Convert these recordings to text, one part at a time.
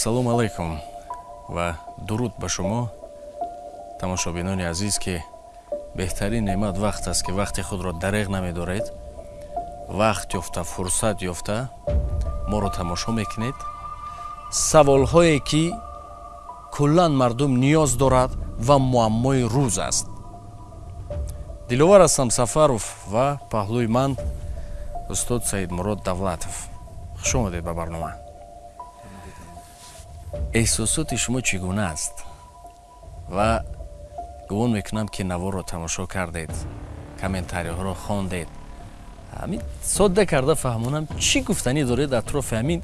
ассалому алайкум ва дуруд ба шумо тамошобинони азиз ки беҳтарин неъмат вақт аст ки вақти худро дареғ намедоред. Вақт ёфта фурсат ёфта моро тамошо мекунед. Саволҳое ки куллан мардум ниёз дорад ва муаммои рӯз аст. Диловар ҳастам сафаров ва паҳлӯи ман устод саидмурод давлатов. Хуш омадед ба барнома эҳсосоти шумо чӣ гуна аст? Ва гумон мекунам ки наворро тамошо кардед комментариҳоро хондед. Ҳамин содда карда фаҳмонам чӣ гуфтанӣ доред атрофи ҳамин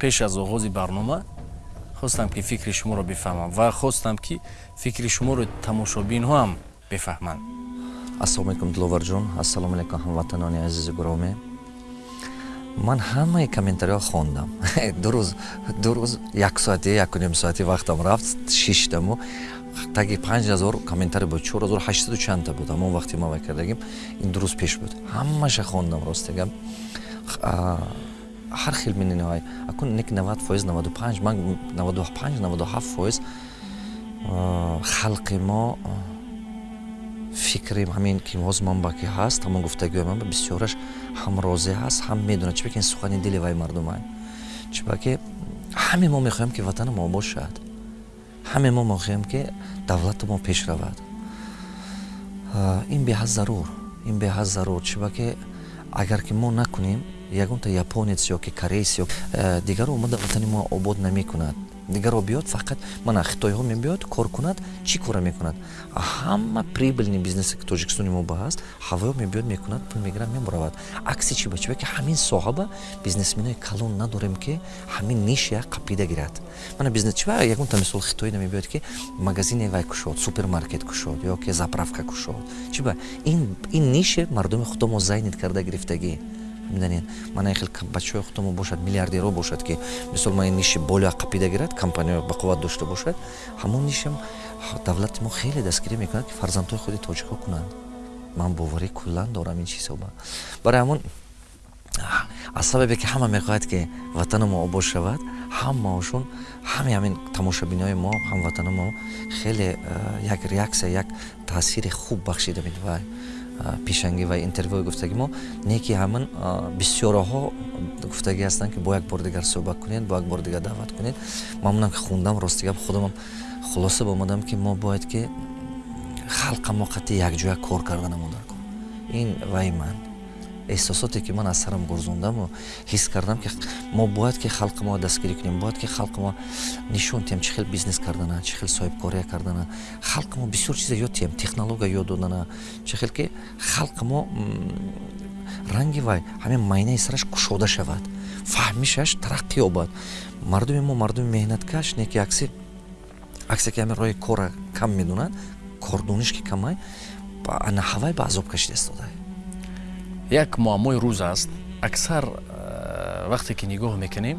пеш аз оғози барнома хостам ки фикри шуморо бифаҳмам ва хостам ки фикри шуморо тамошобинҳо ҳам бифаҳманд. Ассалому алайкум диловарҷон ассалому алайкум ҳамватанони азизи гуромӣ ман ҳамаи комментариҳо хондам. Ду рӯз ду рӯз як соати якуним соати вақтам рафт шиштаму таги панҷ ҳазор комментари буд. Чор ҳазор ҳаштаду чанда буд. Ҳамон вақти ма кардагим ин ду рӯз пеш буд. Ҳамаша хондам ростигам ҳар хел миниҳай акун нек навад фоиз наваду панҷ ман наваду панҷ наваду ҳафт фоиз халқи мо фикри ҳамин ки ҳозир ман ба ки ҳаст ҳамон гуфтагиҳои ман бисёраш ҳам розӣ ҳаст ҳам медонад. Чӣ ба ки ин сухани дили вай мардумай чӣ ба ки ҳаме мо мехоҳем ки ватани мо бошад. Ҳаме мо мехоҳем ки давлати мо пеш равад. Ин беҳад зарур. Ин беҳад зарур. Чӣ ба ки агар ки мо накунем ягонта японец ё ки кореец ё э, дигар омада ватани мо обод намекунад дигаро биёд фақат мана хитоиҳо мебиёд кор кунад чӣ кора мекунад? Ҳама прибыльни бизнесе ки тоҷикистони мо ба ҳаст ҳавоё мебиёд мекунад пул мегирад мебаравад акси чӣ ба чӣ? Ба ки ҳамин соҳаба бизнесменои калон надорем ки ҳамин ниш як қапида гирад. Мана бизнес чӣ ба ягонта мисол хитоӣ намебиёд ки магазине вай кушод супермаркет кушод ё ки заправка кушод? Чӣ ба? Ин нише мардуми худо мо зайнид карда гирифтагӣ медонед мана хел бачаҳои худмо бошад миллиардеро бошад ки мисол ман ниши бола қапида гирад компания бақувват дошта бошад. Ҳамон нишам давлати мо хеле дастгирӣ мекунад ки фарзандҳои худи тоҷикҳо кунанд. Ман боварӣ куллан дорам ин чизоба барои ҳамон аз сабабе ки ҳама мехоҳад ки ватани мо обод шавад ҳамаошон ҳами ҳамин тамошобиниҳои мо ҳамватани мо хеле як реаксия як таъсири хуб бахшида медиҳад пешангӣ ва интервюи гуфтаги мо не ки ҳамин бисёраҳо гуфтагӣ ҳастанд ки бо як бор дигар суҳбат кунед бо як бор дигар даъват кунед. Мамнунам ки хундам ростигап худамам хулоса бомадам ки мо бояд ки халқа мо қатъи якҷоя кор карда намодар кун ин вай ман эҳсосоте ки ман аз сарам гурзондаму ҳис кардам ки мо бояд ки халқи мо дастгирӣ кунем бояд ки халқи мо нишон тиҳем чӣ хел бизнес кардана чӣ хел соҳибкория кардана. Халқи мо бисёр чиза ёд тиҳем технология ёд додана. Чӣ хел ки халқи мо ранги вай ҳамин майнаи сараш кушода шавад. Фаҳмишаш тараққӣ ёбад. Мардуми мо мардуми меҳнаткаш не ки акси аксе ки ҳамин роҳи кора кам медонад кордониш ки камай анаҳавай ба азоб кашида истодай як муаммои рӯз аст аксар э, вақте ки нигоҳ мекунем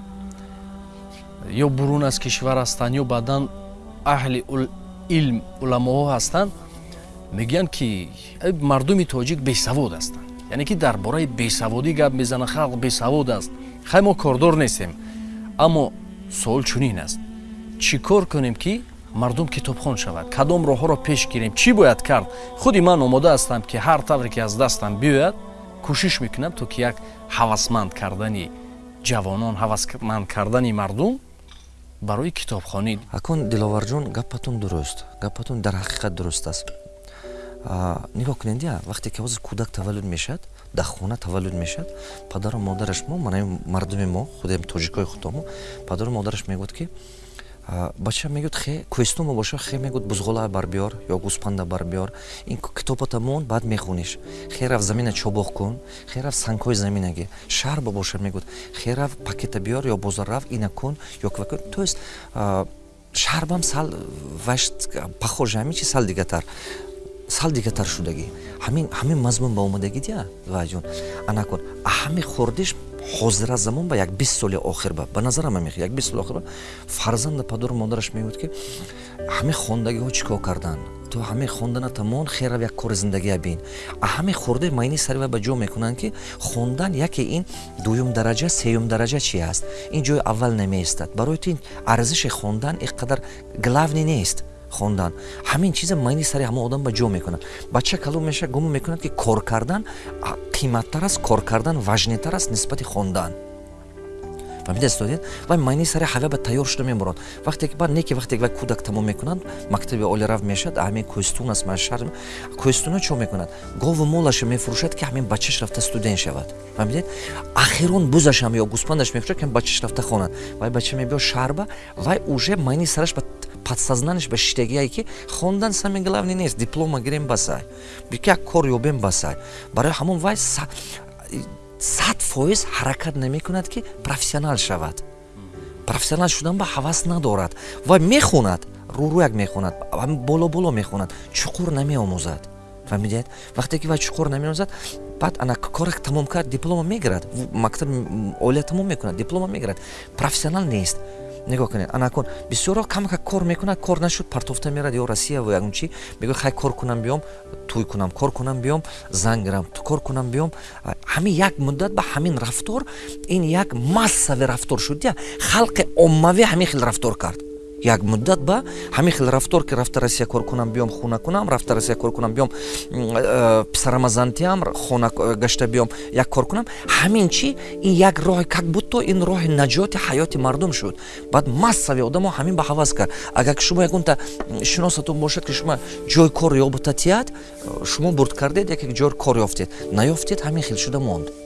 ё бурун аз кишвар ҳастанд ё баъдан аҳли илм уламоҳо ҳастанд мегӯянд ки мардуми тоҷик бесавод ҳастанд. Яъне ки дар бораи бесаводӣ гап мезанад халқ бесавод аст хай мо кордор нестем аммо суол чунин аст. Чӣ кор кунем ки мардум китобхон шавад? Кадом роҳҳоро пеш гирем? Чӣ бояд кард? Худи ман омода ҳастам ки ҳар тавре ки аз дастам биёяд кӯшиш мекунам то ки як ҳавасманд кардани ҷавонон ҳавасманд кардани мардум барои китобхонӣ. Акун диловарҷон гапатон дуруст гапатон дар ҳақиқат дуруст аст. Нигоҳ кунед я вақте ки ҳозир кӯдак таваллуд мешавад дар хона таваллуд мешавад падару модараш мо манаи мардуми мо худем тоҷикои худомо падару модараш мегӯд ки бача мегӯд хе кӯҳистоно боша хе мегӯд бузғола барбиёр ё гӯспанда барбиёр ин китобата мон баъд мехониш хе раф замина чобоқ кун хе раф сангҳои заминаги шаҳр ба боша мегӯд хе раф пакета биёр ё бозор раф ина кун ё ква кун. То есть шаҳр бам сал ваш пахожа ҳамин чи сал дигатар. Сал дигатар шудагӣ. Ҳамин ҳамин мазмун ба омадагӣ дия ваҷон ана кун ҳамин хурдиш ҳозира замон ба як бист соли охир ба ба назарам мех як бист соли охир ба фарзанда падару модараш мегӯд ки ҳамин хондагиҳо чӣ кор карданд то ҳамаи хондана тамон херав як кори зиндагия бин? А ҳамаи хурдаи майни сари ва ба ҷо мекунанд ки хондан яке ин дуюм дараҷа сеюм дараҷа чи аст? Ин ҷои аввал намеистад. Барои то ин арзиши хондан ин қадар главни нест хондан ҳамин чизе майни сари ҳама одам ба ҷо мекунад. Бача калом меша гумон мекунад ки кор кардан қиматтар аст кор кардан важнитар аст нисбати хондан фаҳмидастодед вай майни сари ҳавя ба тайёр шуда меборад вақте ба не ки вақте вай кӯдак тамом мекунад мактаби оли раф мешад ҳамин кӯстун аст машар кӯстуна чо мекунад? Гову молаша мефурӯшад ки ҳамин бачаш рафта студент шавад. Фаҳмидед ахирон бузашам ё гӯспандаш мефурӯшад ки бачаш рафта хонад. Вай бача мебиё шаҳрба вай уже майни сараш ба подсознаниш ба шиштагие ки хондан сами главни нест диплома гирем басай як кор ёбем басай барои ҳамон вай сад фоиз ҳаракат намекунад ки профессионал шавад. Профессионал шудан ба ҳавас надорад ва мехонад рӯрӯяк мехонад боло боло мехонад чуқур намеомӯзад. Фаҳмидед вақте ки вай чуқур намеомӯзад баъд ана корак тамом кард диплома мегирад мактаби олия тамом мекунад диплома мегирад. Профессионал нест нигоҳ кунед. Анакун бисёро камка кор мекунад кор нашуд. Партофта мерад ё россия ва ягон чи мегӯяд хай кор кунам биём туй кунам кор кунам биём занг гирам кор кунам биём. Ҳамин як муддат ба ҳамин рафтор ин як массави рафтор шуд. Я халқи оммавӣ ҳамин хел рафтор кард як муддат ба ҳамин хел рафтор ки рафта россия кор кунам биём хона кунам рафта россия кор кунам биём э, писарама зантиам хона гашта биём як кор кунам. Ҳамин чӣ ин як роҳи как будто ин роҳи наҷоти ҳаёти мардум шуд. Баъд массави одамо ҳамин ба ҳавас кард агар шумо ягонта шиносатон бошад ки шумо ҷои кор ёбутатият шумо бурд кардед яке ҷои кор ёфтед. Наёфтед ҳамин хел шуда монд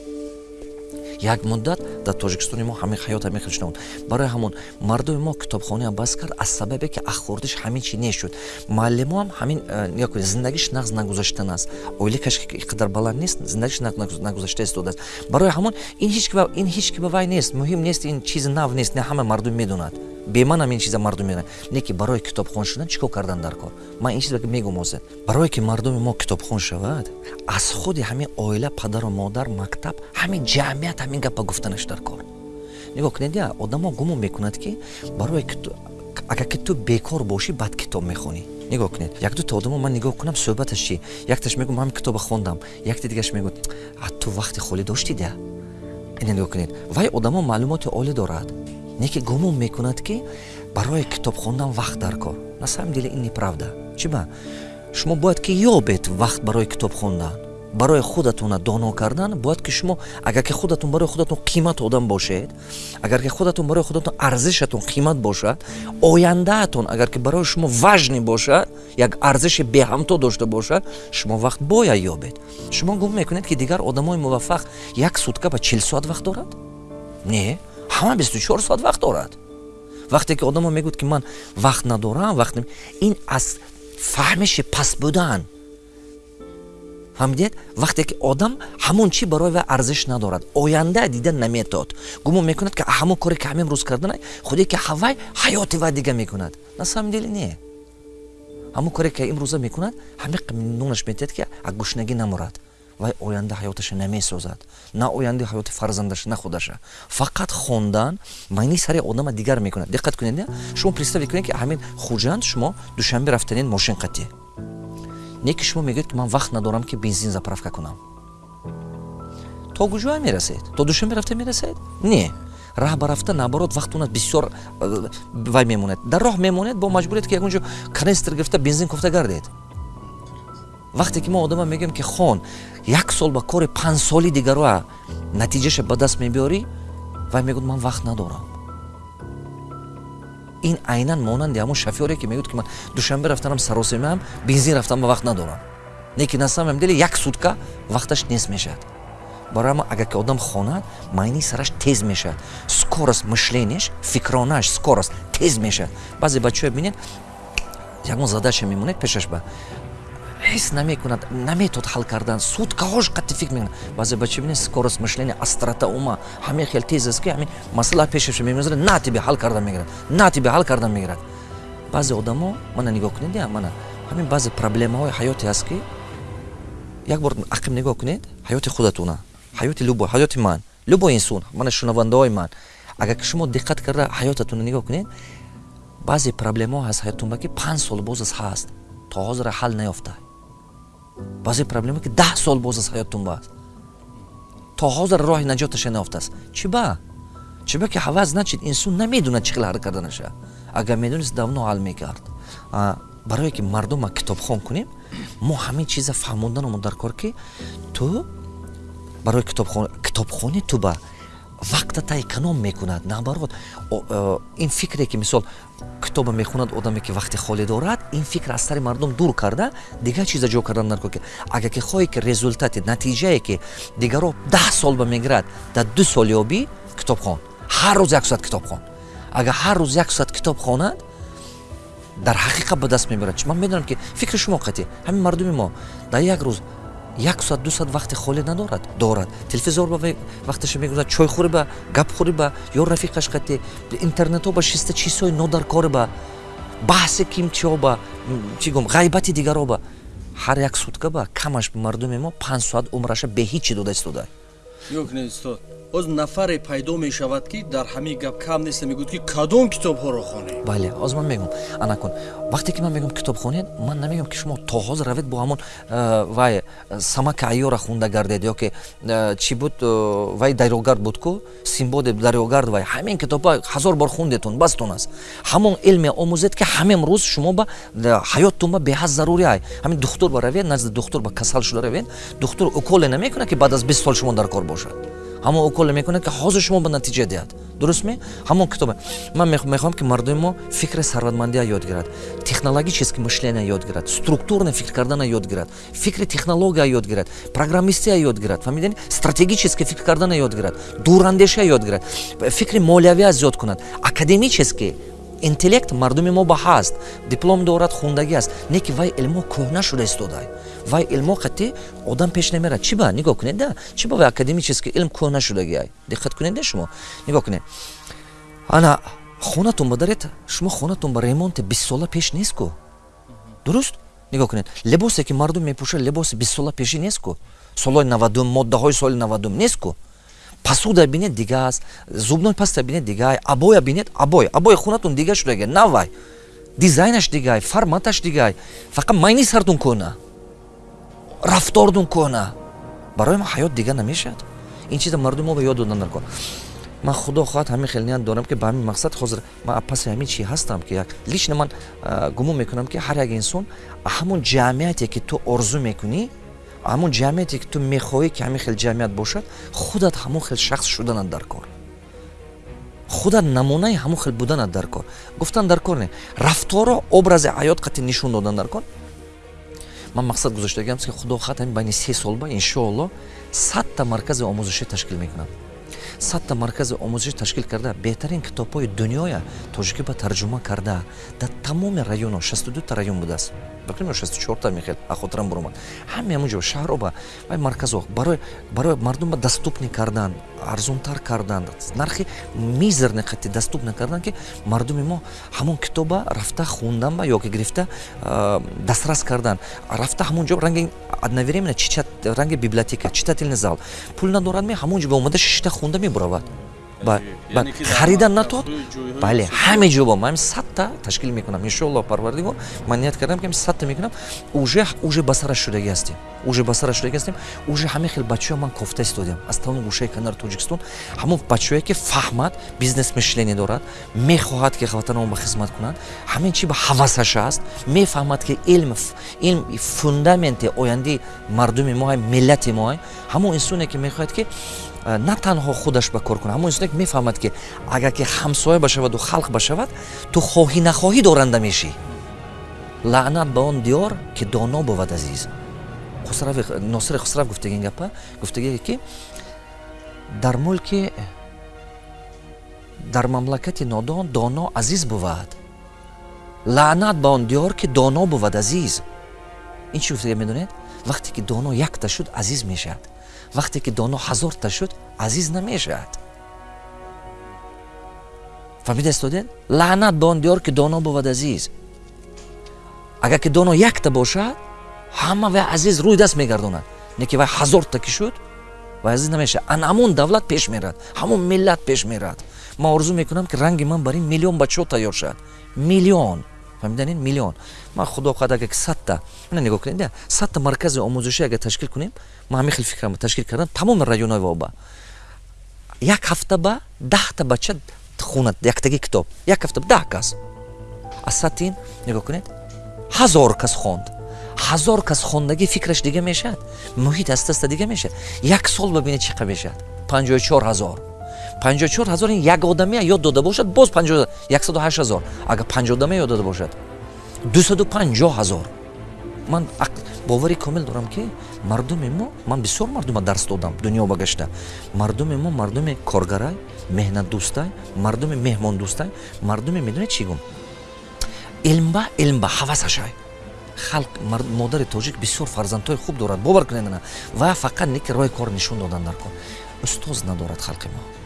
як муддат дар тоҷикистони мо ҳамин ҳаёт ҳамин хел шудамуд барои ҳамон мардуми мо китобхонаам бас кард аз сабабе ки ахурдиш ҳамин чи нешуд. Муаллимоам ҳамин э, зиндагиш нағз нагузаштан аст оиликаш қадар баланд нест зиндагиш нагузашта истодааст. Барои ҳамон ин ҳеч ки ба вай нест. Муҳим нест ин чизи нав нест не ҳама мардум медонад. Беманам ин чиза мардум медонад. Не ки барои китобхон шудан чӣ кор кардан дар кор? Ман ин чиза мегум озед барое ки мардуми мо китобхон шавад аз худи ҳамин оила падару модар мактаб ҳамин ҷамъият ҳамин гапа гуфтанаш дар кор. Нигоҳ кунед я одамо гумон мекунад ки барои агар ки ту бекор бошӣ баъд китоб мехонӣ. Нигоҳ кунед. Як дута одамо ман нигоҳ кунам суҳбаташ чи якташ мегӯ ман китоба хондам. Якти дигаш мегӯ а ту вақти холӣ доштид я? Ине нигоҳ кунед. Вай одамо маълумоти олӣ дорад. Не ки гумон мекунад ки барои китоб хондан вақт дар кор. На самом деле ин неправда. Чӣ ба шумо бояд ки ёбед вақт барои китоб хондан барои худатона доно кардан бояд ки шумо агар ки худатон барои худатон қимат одам бошед агар ки худатон барои худатон арзишатон қимат бошад ояндаатон агар ки барои шумо важни бошад як арзиши беҳамто дошта бошад шумо вақт бояд ёбед. Шумо гум мекунед ки дигар одамои муваффақ як сутка ба чил соат вақт дорад? Не ҳама 24 соат вақт дорад. Вақте ки одамо мегӯд ки ман вақт надорам вақт ин аз фаҳмиши паст будан фаҳмидед вақте ки одам ҳамон чӣ барои вай арзиш надорад оянда дида наметод. Гумон мекунад ки ҳамон коре ки ҳамин рӯз кардана худе ки ҳавай ҳаёти вай дига мекунад. На самом деле не. Ҳамон коре ки имрӯза мекунад ҳамин нунаш метиҳад ки аз гушнагӣ намурад вай оянда ҳаёташа намесозад на ояндаи ҳаёти фарзандаша на худаша. Фақат хондан майни сари одама дигар мекунад. Диққат кунед шумо представи кунед ки ҳамин хуҷанд шумо душанбе рафтанед мошин қатӣ не ки шумо мегӯед ки ман вақт надорам ки бензин заправка кунам. То куҷоа мерасед? То душанбе рафта мерасед? Не. Раҳ ба рафта наоборот вақтунат бисёр э, вай мемонед. Дар роҳ мемонед бо маҷбуред ки ягонҷо канистр гирифта бензин кофта гардед. Вақте ки мо одама мегӯем ки хон як сол ба кори панҷсоли дигароа натиҷаша ба даст мебиёрӣ? Вай мегӯд ман вақт надорам ин айнан монанди ҳамон шофёре ки мегӯд ки ман душанбе рафтанам саросимаам бензин рафтам ба вақт надорам. Неки на самом деле як сутка вақташ нест мешавад. Барои ама агар ки одам хонад майни сараш тез мешавад. Скорост мышлениеш фикронааш скорост тез мешавад. Баъзе бачаҳо бинед ягон задача мемонед пешаш ба ҳис намекунад. Наметод ҳал кардан. Суткаҳош қатти фикр мекунад баъзе бача бинед скорост мышления астрота ума. Ҳаме хел тез аст ки ҳамин масъала пешаша мемезад на тебе ҳал кардан мегирад. На тебе ҳал кардан мегирад. Баъзе одамо мана нигоҳ кунед я мана ҳамин баъзе проблемаҳои ҳаёте аст ки як бор ақиб нигоҳ кунед ҳаёти худатуна ҳаёти любо ҳаёти ман любо инсон мана шунавандаҳои ман. Агар шумо диққат карда ҳаётатонро нигоҳ кунед баъзе проблемаҳо ҳаст ҳаётатон ба ки панҷ сол боз аз ҳаст то ҳозира ҳал наёфта баъзе проблема ки даҳ сол боз аз ҳаёттун бааст то ҳозир роҳи наҷоташа наёфтааст чӣ ба? Чӣ ба ки ҳаваз начид инсон намедонад чӣ хел ҳар карданаша агар медонист давно ҳал мекард. Барое ки мардума китобхон кунем мо ҳамин чиза фаҳмонданамон дар кор ки ту барои китобхонӣ ту ба вақтата эконом мекунад. Наоборот ин фикре ки мисол китоба мехонад одаме ки вақти холӣ дорад ин фикр аз сари мардум дур карда дигар чиза ҷо кардан нарко ки агар ки хоҳе ки результати натиҷае ки дигаро даҳ сол ба мегирад дар ду сол ёбӣ китобхон. Ҳар рӯз яксоат китоб хон агар ҳар рӯз яксоат китоб хонад дар ҳақиқат ба даст мебарад ман медонам ки фикри шумо қатӣ ҳамин мардуми мо дар як рӯз як соат ду соат вақти холӣ надорад дорад. Телевизор ба вақташа мегузарад чойхӯрӣ ба гапхӯрӣ ба ё рафиқаш қатӣ интернетҳо ба шиста чизҳои нодаркорӣ ба баҳси кимчиҳо ба чӣ гум ғайбати дигарҳо ба ҳар як сутка ба камаш мардуми мо панҷ соат умраша беҳичи дода истода боз нафаре пайдо мешавад ки дар ҳамин гап кам неста мегӯяд ки кадом китобҳоро хонед. Бале ҳозир ман мегӯм ана кун вақте ки ман мегӯм китоб хонед ман намегӯм ки шумо то ҳозир равед бо ҳамон э, вай самака айёра хунда гардед ё ки э, чӣ буд э, вай дарёгард буд ку симбоде дарёгард вай ҳамин китобҳо ҳазор бор хундетон бастон аст. Ҳамон илме омӯзед ки ҳама имрӯз шумо ба ҳаёттон ба беҳад зарури ай. Ҳамин духтур ба равед назди духтур ба касал шуда равед. Духтур уколе намекунад ки баъд аз бист сол шумо дар кор бошад ҳамон уколе мекунад ки ҳозир шумо ба натиҷа диҳад. Дурустме ҳамон китобе. Ман мехоҳам ки мардуми мо фикри сарватмандия ёд гирад. Технологически мышления ёд гирад. Структурно фикр кардана ёд гирад. Фикри технология ёд гирад. Программистия ёд гирад. Фаҳмидани стратегически фикр кардана ёд гирад. Дурандешия ёд гирад. Фикри молиявия зиёд кунад. Академически интеллект мардуми мо ба ҳаст. диплом дорад хундагӣ аст. не ки вай илмо кӯҳна шуда истода вай илмо қатӣ? одам пеш намерад. чӣ ба? нигоҳ кунед да? чӣ ба вай академически илм кӯҳна шудагӣ ай? диққат кунед да шумо? нигоҳ кунед. ана хонатон ба даред шумо хонатон ба ремонти бистсола пеш нест ку дуруст? нигоҳ кунед. либосе ки мардум мепӯшад либоси бистсола пешӣ нест ку солҳои навадум моддаҳои соли навадум нест ку пасуда бинед дига аст зубной паста бинед дигаай абоя бинед абой абои хунатон дига шудага навай дизайнаш дигаай форматаш дигаай фақат майни сартун кӯна рафтордун кӯна барои ман ҳаёт дига намешавад? Ин чиза мардумо ба ёд додан наркор ман худо хоҳад ҳамин хел ният дорам ки ба ҳамин мақсад ҳозир ман паси ҳамин чи ҳастам ки лично ман гумон мекунам ки ҳар як инсон ҳамон ҷамъияте ки ту орзу мекунӣ ҳамон ҷамъияте ки ту мехоҳӣ ки ҳамин хел ҷамъият бошад худат ҳамон хел шахс шуданат дар кор. Худат намунаи ҳамон хел буданат дар кор. Гуфтан дар кор не рафторо образи ҳаёт қати нишон додан дар кор. Ман мақсад гузоштагиам ки худо хоҳад ҳамин байни се солба иншоалло садта маркази омӯзишӣ ташкил мекунам садта маркази омӯзишӣ ташкил карда беҳтарин китобҳои дунёя тоҷикӣ ба тарҷума карда дар тамоми районҳо 62та район будааст бақимо 64та мехел ахотирам буромад. Ҳаме ҳамунҷо шаҳро ба вай марказҳо барои мардум ба даступни кардан арзонтар кардан нархи мизерни қати даступна кардан ки мардуми мо ҳамон китоба рафта хундан ба ёки гирифта дастрас кардан. Рафта ҳамунҷо ранги одновременно ранги библиотека читательный зал. Пул надорад ме ҳамунҷо ба омада шишта хунда мебуравад харидан натод бале ҳаме ҷо бо ман садта ташкил мекунам иншоалло парвардигор ман ният кардам ки садта мекунам уже уже ба сараш шудагӣ ҳастем уже ба сараш шудагӣ ҳастем уже ҳаме хел бачаҳо ман кофта истодем аз тамоми гӯшаи канари тоҷикистон ҳамон бачаҳое ки фаҳмад бизнес мишление дорад мехоҳад ки ватанамон ба хизмат кунад ҳамин чи ба ҳавасаш аст мефаҳмад ки илм илм фундаменти ояндаи мардуми мо миллати мо ҳамон инсоне ки мехоҳад ки на танҳо худаш ба кор кунад. Ҳамон инсоне ки мефаҳмад ки агар ки ҳамсоя башаваду халқ башавад ту хоҳӣ нахоҳӣ доранда мешӣ. Лаънат ба он диёр ки доно бувад азиз. Носири хусрав гуфтаги ин гапа гуфтаги ки дар мулки дар мамлакати нодон доно азиз бувад лаънат ба он диёр ки доно бувад азиз ин чӣ гуфтага медонед? Вақте ки доно якта шуд азиз мешавад вақте ки доно ҳазорта шуд азиз намешавад. Фаҳмида истодед? Лаънат ба он диёр ки доно бувад азиз. Агар ки доно якта бошад ҳама вай азиз рӯи даст мегардонад. Не ки вай ҳазорта ки шуд вай азиз намешавад. Ан ҳамон давлат пеш мерад ҳамон миллат пеш мерад. Ман орзу мекунам ки ранги ман бар ин миллион бачаҳо тайёр шавад. Миллион фаҳмиданин миллион. Ман худо хоҳад агар садта ина нигоҳ кунед садта маркази омӯзишӣ агар ташкил кунем ман ҳамин хел фикрам ташкил кардам тамоми районҳои воба. Як ҳафта ба даҳта бача хунад яктаги китоб. Як ҳафта ба даҳ кас. Аз сатин нигоҳ кунед ҳазор кас хонд. Ҳазор кас хондаги фикраш дига мешавад. Муҳит аста аста дига мешавад. Як сол бабинед чӣ қадр мешавад. Панҷоҳу чор ҳазор панҷоҳу чор ҳазор ин як одамия ёд дода бошад боз яксаду ҳашт ҳазор агар панҷ одамия ёд дода бошад дусаду панҷоҳ ҳазор. Ман бовари комил дорам ки мардуми мо ман бисёр мардума дарс додам дунё ба гашта мардуми мо мардуми коргарай меҳнатдӯстай мардуми меҳмондӯстай мардуми медонед чӣ гум? Илмба илмба ҳавасашай. Халқ модари тоҷик бисёр фарзандҳои хуб дорад бовар кунедана ва фақат неки роҳи кор нишон додан дар кор. Устоз надорад халқи мо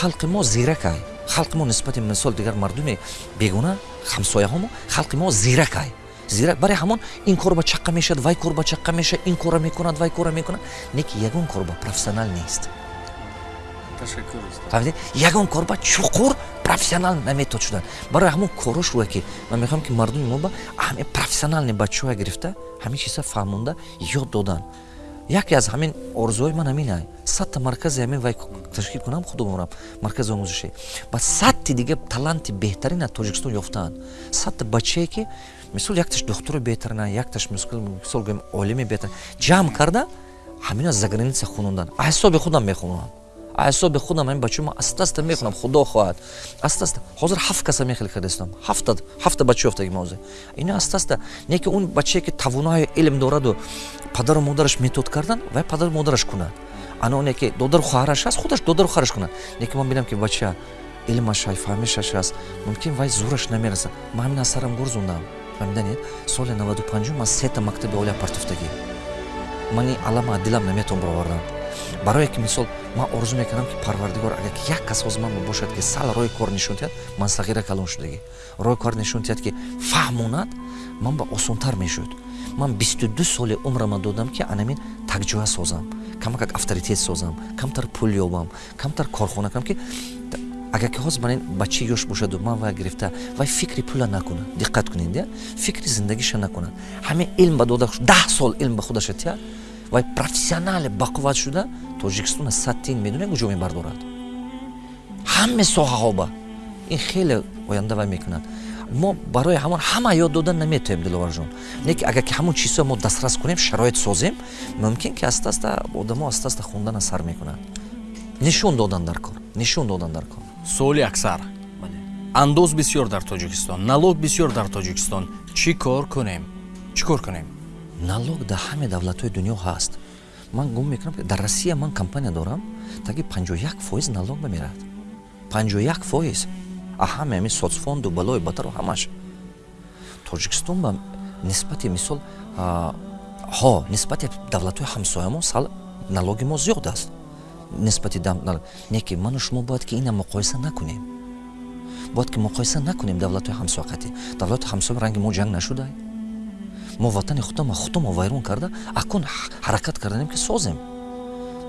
халқи мо зиракай халқи мо нисбати мисол дигар мардуми бегуна ҳамсояҳомо халқи мо зиракай зирак барои ҳамон ин кор ба чаққа мешавад вай кор ба чаққа мешавад ин кора мекунад вай кора мекунад неки ягон кор ба профессионал нест фаҳмидед ягон кор ба чуқур профессионал наметод шудан барои ҳамон корош рӯя ки ман мехоҳам ки мардуми мо ба ҳаме профессионални бачаҳоя гирифта ҳамин чиза фаҳмонда ёд додан яке аз ҳамин орзуҳои ман ҳамина садта маркази ҳамин вай ташкил кунам худо бомрам маркази омӯзишӣ ба садти дига таланти беҳтарин аз тоҷикистон ёфтаанд. Садта бачае ки мисол якташ духтури беҳтарина якташ мисол гӯем олими беҳтар ҷамъ карда ҳамина за граница хунондан аз ҳисоби худам мехонам аз ҳисоби худам ҳамин бачаҳо ман аста аста мехунам худо хоҳад. Аста аста. Ҳозир ҳафт каса мехел кардастам ҳафта ҳафта бача ёфтаги мозир ина аста аста. Неки он бачае ки тавонои илм дораду падару модараш метод кардан вай падару модараш кунад. Ана оне ки додару хоҳараш аст худаш додару хоҳараш кунад. Неки ман бинам ки бача илмашай фаҳмишаш аст мумкин вай зӯраш намерасад ман ҳамин аз сарам гурзондам. Фаҳмиданед соли 95 ман сета мактаби олия партуфтагӣ мани алама дилам наметавон баровардан барое ки мисол ман орзу мекардам ки парвардигор агар ки як кас оз ман бошад ки сал рои кор нишон диҳад ман сағира калон шудагӣ. Рои кор нишон диҳад ки фаҳмонад ман ба осонтар мешуд ман бисту ду соли умрама додам ки анамин такҷоя созам. Камакак авторитет созам камтар пул ёбам камтар корхона кунам ки агар ки ҳозир манин бачи ёш бошаду ман вай гирифта вай фикри пула накунад диққат кунед фикри зиндагиша накунад ҳамин илм ба дода даҳ сол илм ба худаша тия вай профессионале бақувват шуда тоҷикистон аз садтин медонед куҷо мебардорад? Ҳаме соҳаҳо ба ин хеле оянда вай мекунад мо барои ҳамон ҳама ёд додан наметавем диловарҷон неки агар ки ҳамон чизҳо мо дастрас кунем шароит созем мумкин ки аста аста одамо аста аста хундана сар мекунад нишон додан дар кор нишон додан дар кор. Суоли аксар. Андоз бисёр дар тоҷикистон налог бисёр дар тоҷикистон. Чӣ кор кунем? Чӣ кор кунем? Налог дар ҳаме давлатҳои дунё ҳаст. Ман гум мекунам дар россия ман компания дорам таки 51 фоиз налог бамерад 51 фоиз а ҳаме ами соцфонду балои батару ҳамаш. Тоҷикистон ба нисбати мисол ҳо нисбати давлатҳои ҳамсоямо сал налоги мо зиёд аст. Нисбати неки ману шумо бояд ки ина муқоиса накунем. Бояд ки муқоиса накунем давлатҳои ҳамсоқатӣ давлатҳои ҳамсоя ранги мо ҷанг нашуда. Мо ватани худама худама вайрон карда акун ҳаракат карданем ки созем.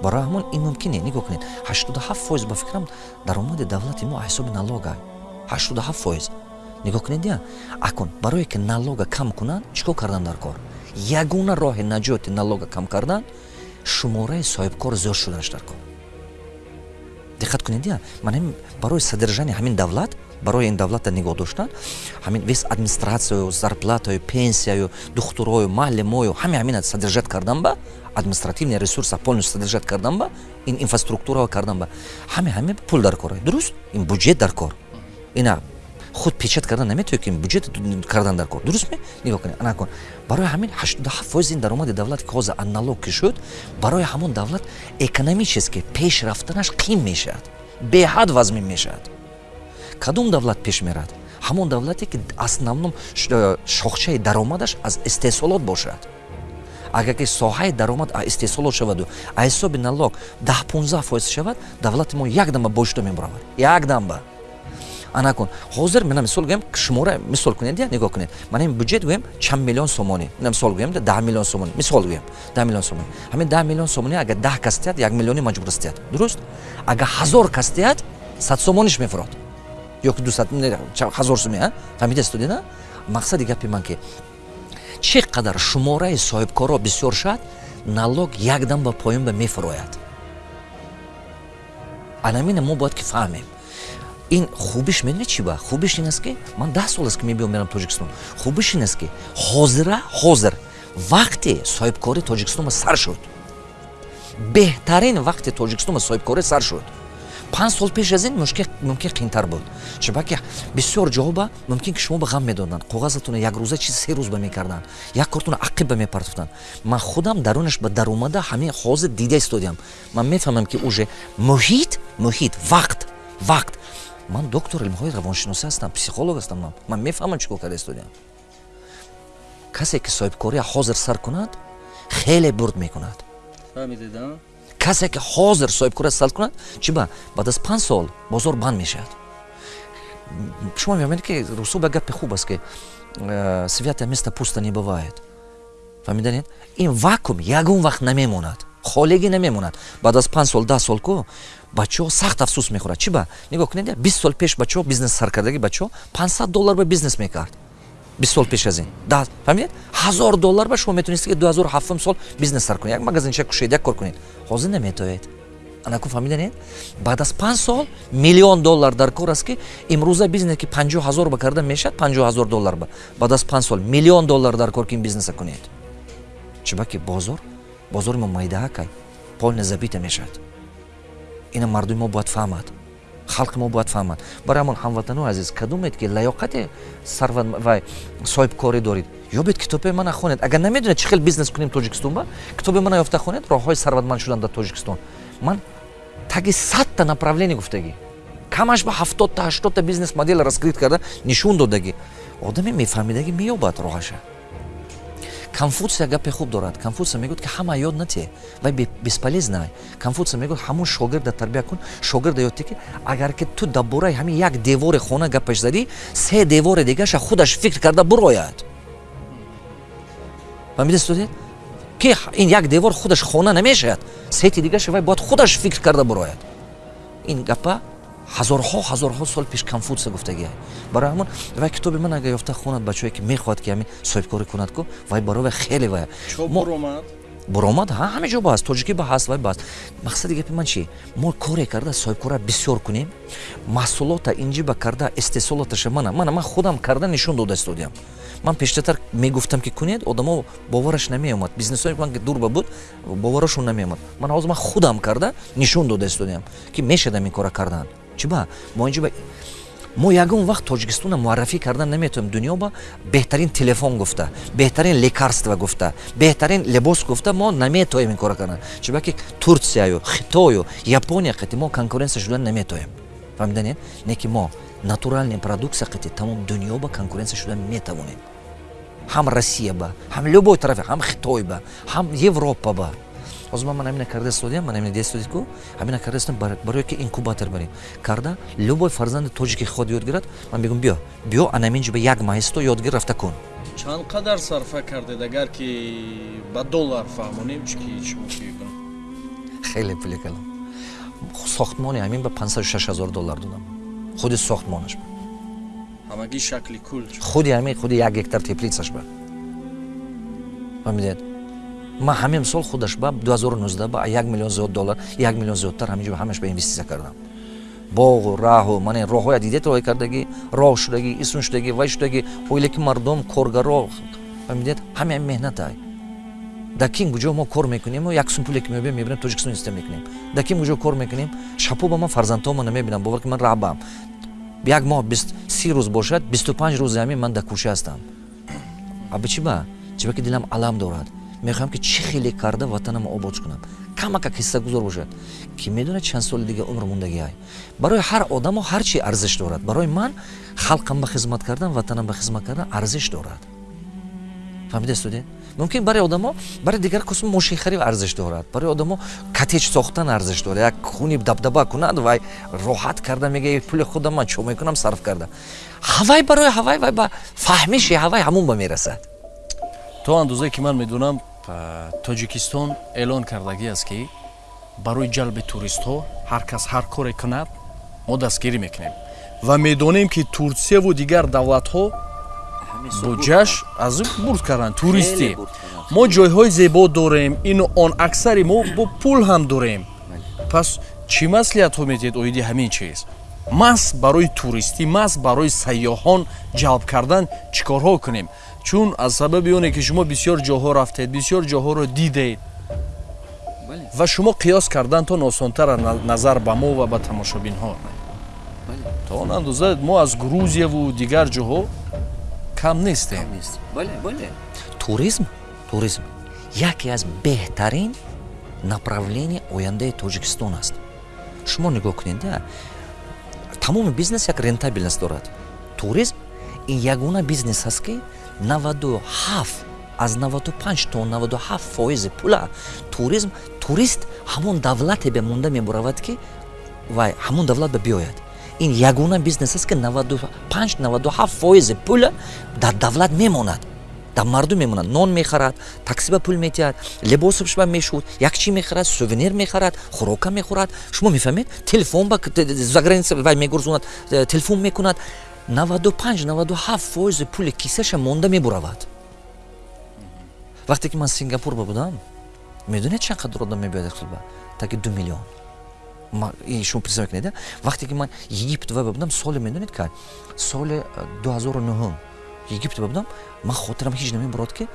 Барои ҳамон ин мумкине нигоҳ кунед. ҳаштоду ҳафт фоиз ба фикрам даромади давлати мо ҳисоби налога ҳаштоду ҳафт фоиз нигоҳ кунед я акун барое ки налога кам кунанд чӣ кор кардан дар кор? Ягона роҳи наҷоти налога кам кардан шумораи соҳибкор зиёд шуданаш дар кор. Диққат кунед я ман ҳамин барои содержани ҳамин давлат барои ин давлата нигоҳ доштан ҳамин вес администратсияю зарплатаю пенсияю духтурою маълимою ҳаме ҳамина содержат кардан ба административни ресурса полностью содержат кардан ба ин инфраструктурао кардан ба. Ҳаме ҳаме пул дар кор дуруст? Ин буҷет дар кор ина худ печат кардан наметавои ки буҷет кардан дар кор. Дурустме нигоҳ кунед ана кун. Барои ҳамин ҳаштоду ҳафт фоизи ин даромади давлат ки ҳозир аналог ки шуд барои ҳамон давлат экономически пеш рафтанаш қим мешавад беҳад вазмин мешавад. Кадом давлат пеш мерад? Ҳамон давлате ки основном шохчаи даромадаш аз истеҳсолот бошад. Агар ки соҳаи даромад истеҳсолот шаваду аз ҳисоби налог даҳ понздаҳ фоиз шавад давлати мо якдама бошуда мебаравад якдамба ана кун. Ҳозир мана мисол гӯем шумора мисол кунед я нигоҳ кунед. Мана ин бюҷет гӯем чанд миллион сомонӣ. Мина мисол гӯем даҳ миллион сомонӣ. Мисол гӯем даҳ миллион сомонӣ. Ҳамин даҳ миллион сомонӣ агар даҳ кас тиҳад як миллионӣ маҷбур аст тиҳад. Дуруст? Агар ҳазор кас тиҳад сад сомониш мефурод. Ёки дусад ҳазор суме фаҳмида студена мақсади гапи ман ки чӣ қадар шумораи соҳибкорро бисёр шад налог якдам ба поён ба мефурояд анамина мо бояд ки фаҳмем ин хубиш медони чӣ ба? Хубиш ин аст ки ман даҳ сол аст ки мебиём мерам тоҷикистон. Хубиш ин аст ки ҳозира ҳозир вақте соҳибкори тоҷикистома сар шуд. Беҳтарин вақти тоҷикистома соҳибкорӣ сар шуд. Панҷ сол пеш аз ин мумкин қиинтар буд. Чунки бисёр ҷоҳо ба мумкин ки шумо ба ғам медоданд коғазатона якрӯза чиз се рӯз ба мекарданд. Як кортона ақиб ба мепартофтанд. Ман худам дарунаш ба даромада ҳамин ҳозир дида истодиам. Ман мефаҳмам ки уже муҳит муҳит вақт вақт ман доктор илмҳои равоншиносӣ ҳастам психолог ҳастам ман. Ман мефаҳмам чӣ кор карда истодиам касе ки соҳибкория ҳозир сар кунад хеле бурд мекунад. Касе ки ҳозир соҳибкория сар кунад чӣ ба баъд аз панҷ сол бозор банд мешавад. Шумо мефаҳмед ки русо ба гапи хуб аст ки э, святое место пусто не бывает фаҳмиданед ин вакуум ягон вақт намемонад холигӣ намемонад. Баъд аз панҷ сол даҳ сол ку бачаҳо сахт афсӯс мехӯрад. Чӣ ба? Нигоҳ кунед бист сол пеш бачаҳо бизнес саркардаги бачаҳо панҷсад доллар ба бизнес мекард. Бист сол пеш аз ин. Фаҳмидед ҳазор доллар ба шумо метонистед ки дуҳазору ҳафтум сол бизнес сар кунед. Як магазинча кушед як кор кунед. Ҳозир наметоед. Анаку фаҳмиданед баъд аз панҷ сол миллион доллар дар кор аст ки имрӯза бизнес ки панҷоҳ ҳазор ба карда мешавад панҷоҳ ҳазор доллар ба. Баъд аз панҷ сол миллион доллар дар кор ки ин бизнеса кунед. Чӣ ба ки бозор? Бозори мо майдаҳа кай полна забита мешавад ина мардуми мо бояд фаҳмад халқи мо бояд фаҳмад. Барои ҳамон ҳамватану азиз кадумед ки лаёқате сарват ва соҳибкорӣ доред? Ёбед китоби мана хонед? Агар намедонед чӣ хел бизнес кунем тоҷикистон ба китоби мана ёфта хонед роҳҳои сарватманд шудан дар тоҷикистон. Ман таги садта направление гуфтагӣ. Камаш ба ҳафтодта ҳаштодта бизнес модел раскрит карда нишон додагӣ. Одаме мефаҳмидагӣ меёбад роҳаша конфутсия гапе хуб дорад. Конфутсия мегӯяд ки ҳама ёд натие вай бесполезнай конфутсия мегӯяд ҳамон шогирда тарбия кун шогирда ёдте ки агар ки ту дар бораи ҳамин як девори хона гапаш задӣ се девори дигаша худаш фикр карда бурояд. Фаҳмидастуде ки ин як девор худаш хона намешавад сети дигаша вай бояд худаш фикр карда бурояд. Ин гапа ҳазорҳо ҳазорҳо сол пеш конфутсия гуфтагия барои ҳамон вай китоби ман агар ёфта хонад бачае ки мехоҳад ки ҳамин соҳибкорӣ кунад ку вай барои вай хеле вай. Буромад ҳамин ҷо бааст тоҷикӣ ба ҳаст вай бааст мақсади гапи ман чи мо коре карда соҳибкора бисёр кунем маҳсулота инҷиба карда истеҳсолоташа мана мана ман худам карда нишон дода истодиам. Ман пештартар мегуфтам ки кунед одамо бовараш намеомад. Бизнесои ман дурба буд боварашон намеомад. Ман ҳозир ман худам карда нишон дода истодиам ки мешадам ин кора кардан чиба мо инҷо мо ягон вақт тоҷикистона муаррафӣ кардан наметавонем дунё ба беҳтарин телефон гуфта беҳтарин лекарства гуфта беҳтарин либос гуфта. Мо наметавонем ин кора кардан. Чиба ки турсияю хитою япония қити мо конкуренсия шудан наметавонем фаҳмиданед не ки мо натуральная продукция қити тамом дунё ба конкуренсия шудан метавонем. Ҳам россия ба ҳам любой тарафе ҳам хитой ба ҳам европа ба ҳозир ман ҳамина карда истодиам ман ҳамина дестодид ку ҳамина карда истодам барое ки инкубатор барем. Карда любой фарзанди тоҷики ход ёд гирад ман бигум биё. Биё анаминҷо ба як маҳисто ёдгир рафта кун. Чанд қадар сарфа кардед? Агар ки ба доллар фаҳмонем чики шумо кикун хеле пули калом сохтмони ҳамин ба пансаду шаш ҳазор доллар додам. Худи сохтмонаш ба. Ҳамагӣ шакли кул худи ҳамин худи як гектар теплицаш ба. Фаҳмидед ман ҳамин сол худаш ба 2019 ба 1 миллион зиёд доллар 1 миллион зиёдтар ҳаминҷо ҳамаш ба инвестисия кардам. Боғу раҳу ман роҳҳоя дидед роҳӣ кардагӣ роҳ шудагӣ исм шудагӣ вай шудагӣ оиле ки мардум коргаро фаҳмидед ҳамин меҳнатай. Дар кин куҷо мо кор мекунем як сум пуле ки мебинем мебинем тоҷикистон инвестисия мекунем. Дар кин куҷо кор мекунем шапо ба ман фарзандҳома намебинам бовар ки ман раҳбам. Як моҳ си рӯз бошад бисту панҷ рӯзи ҳамин ман дар кӯша ҳастам. Аби чӣ ба? Чӣ ба ки дилам алам дорад мехоҳам ки чӣ хеле карда ватанамо обод кунам камакак ҳиссагузор бошад ки медонад чанд соли дига умр мондагиай барои ҳар одамо ҳар чи арзиш дорад. Барои ман халқам ба хизмат кардан ватанам ба хизмат кардан арзиш дорад. Фаҳмидастоде мумкин барои одамо барои дигар косм мошинхариб арзиш дорад. Барои одамо катеҷ сохтан арзиш дорад. Як хуни дабдаба кунад вай роҳат карда мега пули худам ман чо мекунам сарф карда. Ҳавай барои ҳавай вай ба фаҳмиши ҳавай ҳамун ба мерасад. То андозае ки ман медонам тоҷикистон эълон кардагӣ аст ки барои ҷалби туристҳо ҳар кас ҳар коре кунад мо дастгирӣ мекунем. Ва медонем ки турсияву дигар давлатҳо буҷааш аз бурд карданд туристӣ мо ҷойҳои зебо дорем ину он аксари мо бо пул ҳам дорем. Пас чӣ маслиҳатҳо метиҳед оиди ҳамин чиз. Маҳз барои туристӣ маҳз барои сайёҳон ҷалб кардан чӣ корҳо кунем чун аз сабаби оне ки шумо бисёр ҷоҳо рафтед бисёр ҷоҳоро дидед. Ва шумо қиёс кардантон осонтар назар ба мо ва ба тамошобинҳо. То он андоза мо аз грузияву дигар ҷоҳо кам нестем. Туризм? Туризм. Яке аз беҳтарин направление ояндаи тоҷикистон аст. Шумо нигоҳ кунед тамоми бизнес як рентабельност дорад. Туризм ин ягона бизнес аст ки 97 аз 95 то 97 фоизи пула. Туризм турист ҳамон давлате бемонда мебуравад ки вай ҳамон давлат ба биёяд. Ин ягона бизнес аст ки 95-97 фоизи пула дар давлат мемонад. Дар мардум мемонад. Нон мехарад такси ба пул метиҳад либосаш ба мешуд як чӣ мехарад сувенир мехарад хӯрока мехӯрад шумо мефаҳмед? Телефон ба заграница вай мегурзонад э, телефон мекунад 95-97 фоизи пули кисаша монда мебуравад. Вақте ки ман сингапур ба будам медонед чанд қадар одам мебиёд таки ду миллион. Шумо представ кунед вақте ки ман египет ва будам соли медонед ка соли 2009 египет ва будам ман хотирам ҳеҷ намебурод ки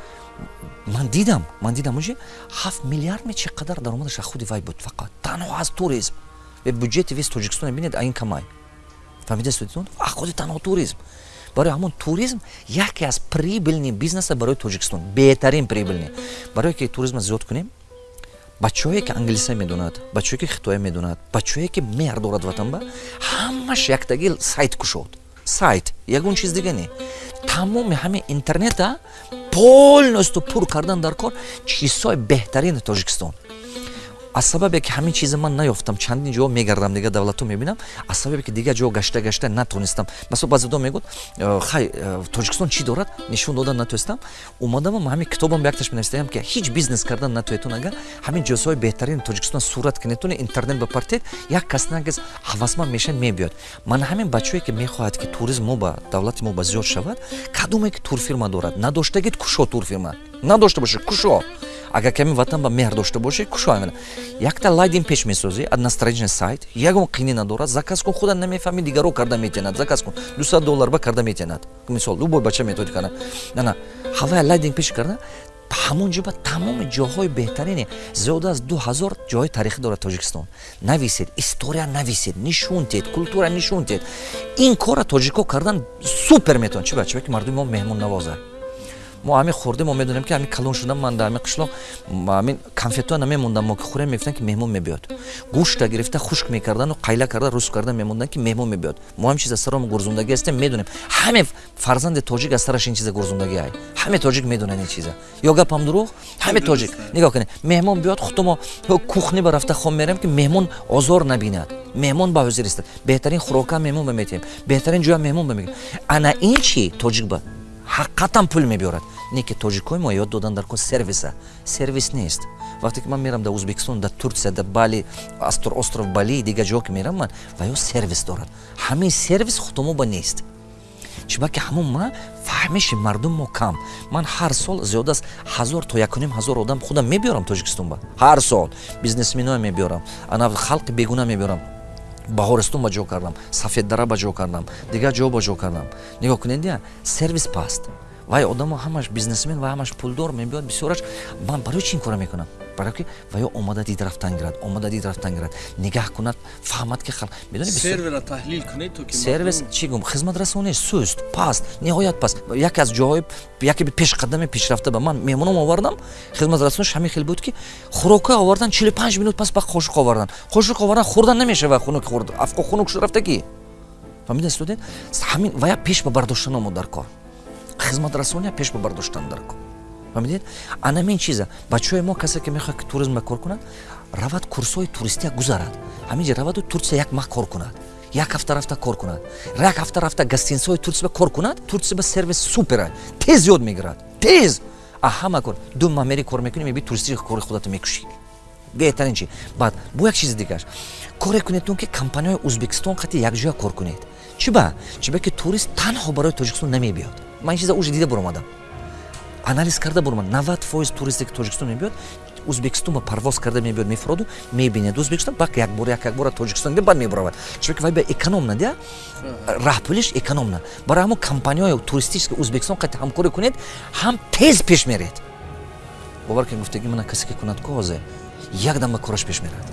ман дидам ман дидам уҷи ҳафт миллиард ме чӣ қадар даромадаш аз худи вай буд фақат. Танҳо аз туризм. Бюҷети вес тоҷикистон бинед аин камай фаҳмидастудитон худи танҳо туризм. Барои ҳамон туризм яке аз прибилни бизнеса барои тоҷикистон. Беҳтарин прибилни барое ки туризма зиёд кунем бачаҳое ки англиса медонад бачаҳое ки хитоя медонад бачаҳое ки меҳр дорад ватанба ҳамаш яктаги сайт кушод. Сайт ягон чиз дига не. Тамоми ҳамин интернета полностью пур кардан дар кор чизҳои беҳтарини тоҷикистон аз сабабе ки ҳамин чиза ман наёфтам чандин ҷо мегардам дига давлатҳо мебинам аз сабабе ки дигар ҷо гашта гашта натонистам. Масо баъзедо мегӯд «Э, хай э, тоҷикистон чӣ дорад? нишон додан натонистам омадам ҳамин китобам якташ менавистаям ки ҳеҷ бизнес кардан натоетон агар ҳамин ҷозҳои беҳтарини тоҷикистон сурат кинетон интернет бапартед як кас нагез ҳавасманд мешавад мебиёд. Ман ҳамин бачаое ки мехоҳад ки туризм мо ба давлати мо ба зиёд шавад кадоме ки турфирма дорад? Надоштагид кушо турфирма. Надошта бошед? Кушо агар ками ватан ба меҳр дошта бошед кушо якта лайдин пеш месозӣ одностраничный сайт ягон қини надорад заказ кун худа намефаҳми дигаро карда метиҳанад заказ кун 200 доллар ба карда метиҳанад. Мисол любой бача метавонид карда нана ҳавая лайдинг пеш карда ҳамон ҷо ба тамоми ҷоҳои беҳтарини зиёда аз ду ҳазор ҷоҳои таърихӣ дорад тоҷикистон. Нависед история нависед нишон тед культура нишон тед. Ин кора тоҷико кардан супер метавонад чи бачаҳое ки мардуми мо меҳмоннавоза мо ҳамин хӯрдем мо медонем ки ҳамин калон шуда ман дар ҳамин қишлоқ ҳамин конфетҳоя намемондам. мо ки хӯрем мефтам ки меҳмон мебиёд. гӯшта гирифта хушк мекардану қайла карда руск карда мемондан ки меҳмон мебиёд. мо ҳамин чиза саромо гурзондагӣ ҳастем медонем. ҳамин фарзанди тоҷик аз сараш ин чиза гурзондагӣ ай ҳаме тоҷик медонад ин чиза. Ё гапам дурӯғ ҳаме тоҷик. нигоҳ кунед. меҳмон биёд худмо кухни ба рафта хом мерем ки меҳмон озор набинад. меҳмон ба ҳозир истад. беҳтарин хӯрока меҳмон ба метиҳем беҳтарин ҷоя меҳмон ба мегӯем ана ин чи тоҷик ҳақиқатан пул мебиёрад. Не ки тоҷикои мо ёд додан дар ко сервиса. Сервис нест. Вақте ки ман мерам дар узбекистон дар турсия дар бали остров бали дигар ҷо ки мерам ман ва ё сервис дорад. Ҳамин сервис худомоба нест. Чибаки ҳамон ма фаҳмиши мардум мо кам. Ман ҳар сол зиёда аз ҳазор то якуним ҳазор одам худам мебиёрам тоҷикистон ба. Ҳар сол. Бизнесменоя мебиёрам. Ана халқи бегуна мебиёрам баҳористон ба ҷо кардам сафеддара ба ҷо кардам дигар ҷо ба ҷо кардам. Нигоҳ кунед сервис паст. Вай одамо ҳамаш бизнесмен ва ҳамаш пулдор мебиёд бисёраш ман барои чи ин кора мекунам барое ки ва ё омада дид рафтан гирад омада дид рафтан гирад. Нигаҳ кунад фаҳмад ки халқ медонисервера таҳлил кунед то ки сервис чӣ гум? Хизматрасонӣ суст паст ниҳоят паст. Яке аз ҷоҳои яке пешқадами пешрафта ба ман меҳмоном овардам. Хизматрасониш ҳамин хел буд ки хӯрока овардан 45 минут пас ба қошуқ овардан. Қошуқ овардан хӯрдан намешава хунук хӯрд. Афқо хунук шуд рафта ки? Фаҳмидаст студент ҳамин ва я пеш ба бардоштан омуд дар кор. Хизматрасония пеш ба бардоштан дар кор фаҳмидед анамин чиза бачаҳои мо касе ки мехоҳад ки туризм кор кунад равад курсҳои туристия гузарад. Ҳаминҷа раваду турсия як маҳ кор кунад як ҳафта рафта кор кунад як ҳафта рафта гостинисаҳои турсия кор кунад турсия ба сервис супера тез ёд мегирад тез! А ҳама кор ду маҳ мери кор мекунӣ меби туристии кори худато мекушӣ. Беҳтарин чи баъд бо як чизи дигараш коре кунедтон ки компанияҳои узбекистон қати якҷоя кор кунед. Чӣ ба? Чӣ ба ки турист танҳо барои тоҷикистон намебиёд ман ин чиза уже дида буромадам анализ карда буромад навад фоиз туристе ки тоҷикистон мебиёд. Ӯзбекистон ба парвоз карда мебиёд мефуроду мебинад ӯзбекистон бак якбор як якбора тоҷикистон бад мебаровад чунки вай ба экономна дия? Раҳпулиш экономна барои ҳамон компанияҳои туристически ӯзбекистон қати ҳамкорӣ кунед ҳам тез пеш меред. Бовар ки гуфтаги мана касе ки кунад козе якдам ба кораш пеш мерад.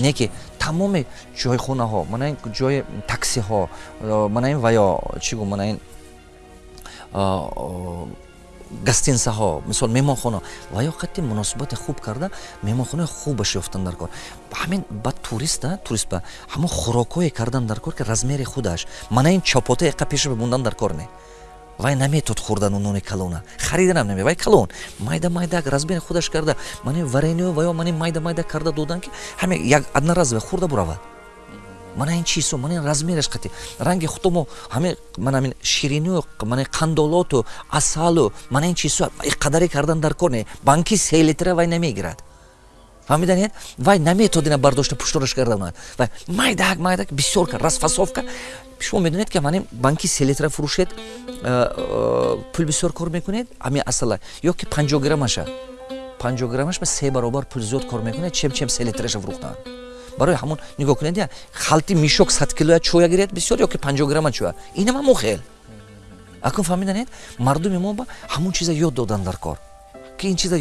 Не ки тамоми ҷойхонаҳо мана ин ҷои таксиҳо мана ин ваё чӣ гум мана ин гостинсаҳо мисол меҳмонхона ва ё қати муносибати хуб карда меҳмонхонаи хубаш ёфтан дар кор. Ҳамин ба туриста турист ба ҳамон хӯрокҳое кардан дар кор ки размери худаш мана ин чопота яқа пеша мондан дар кор не вай наметод хӯрдану нони калона? Хариданам наме. Вай калон майда майда размери худаш карда. Мани варениё ва ё мани майда майда карда додан ки ҳаме як одноразове хӯрда буравад мана ин чизо мана ин размераш қати ранги худомо ҳаме мана ин ширинию мана қандолоту асалу мана ин чизо қадаре кардан дар кор не банки се литра вай намегирад. Фаҳмиданед вай наметодина бардошта пуштораш карданад вай майдак майдак бисёр кар расфасовка. Шумо медонед ки мани банки се литра фурӯшед пул бисёр кор мекунед ами асала ё ки панҷо граммаша панҷо граммаш ба се баробар пул зиёд кор мекунед чем чем се литраша фурӯхтанд барои ҳамон нигоҳ кунед я халти мишок сад килоя чоя гиред? Бисёр ё ки панҷо грамма чоя? Инам ҳамо хел. Акун фаҳмиданед? Мардуми мо ба ҳамон чиза ёд додан дар кор. Ки ин чиза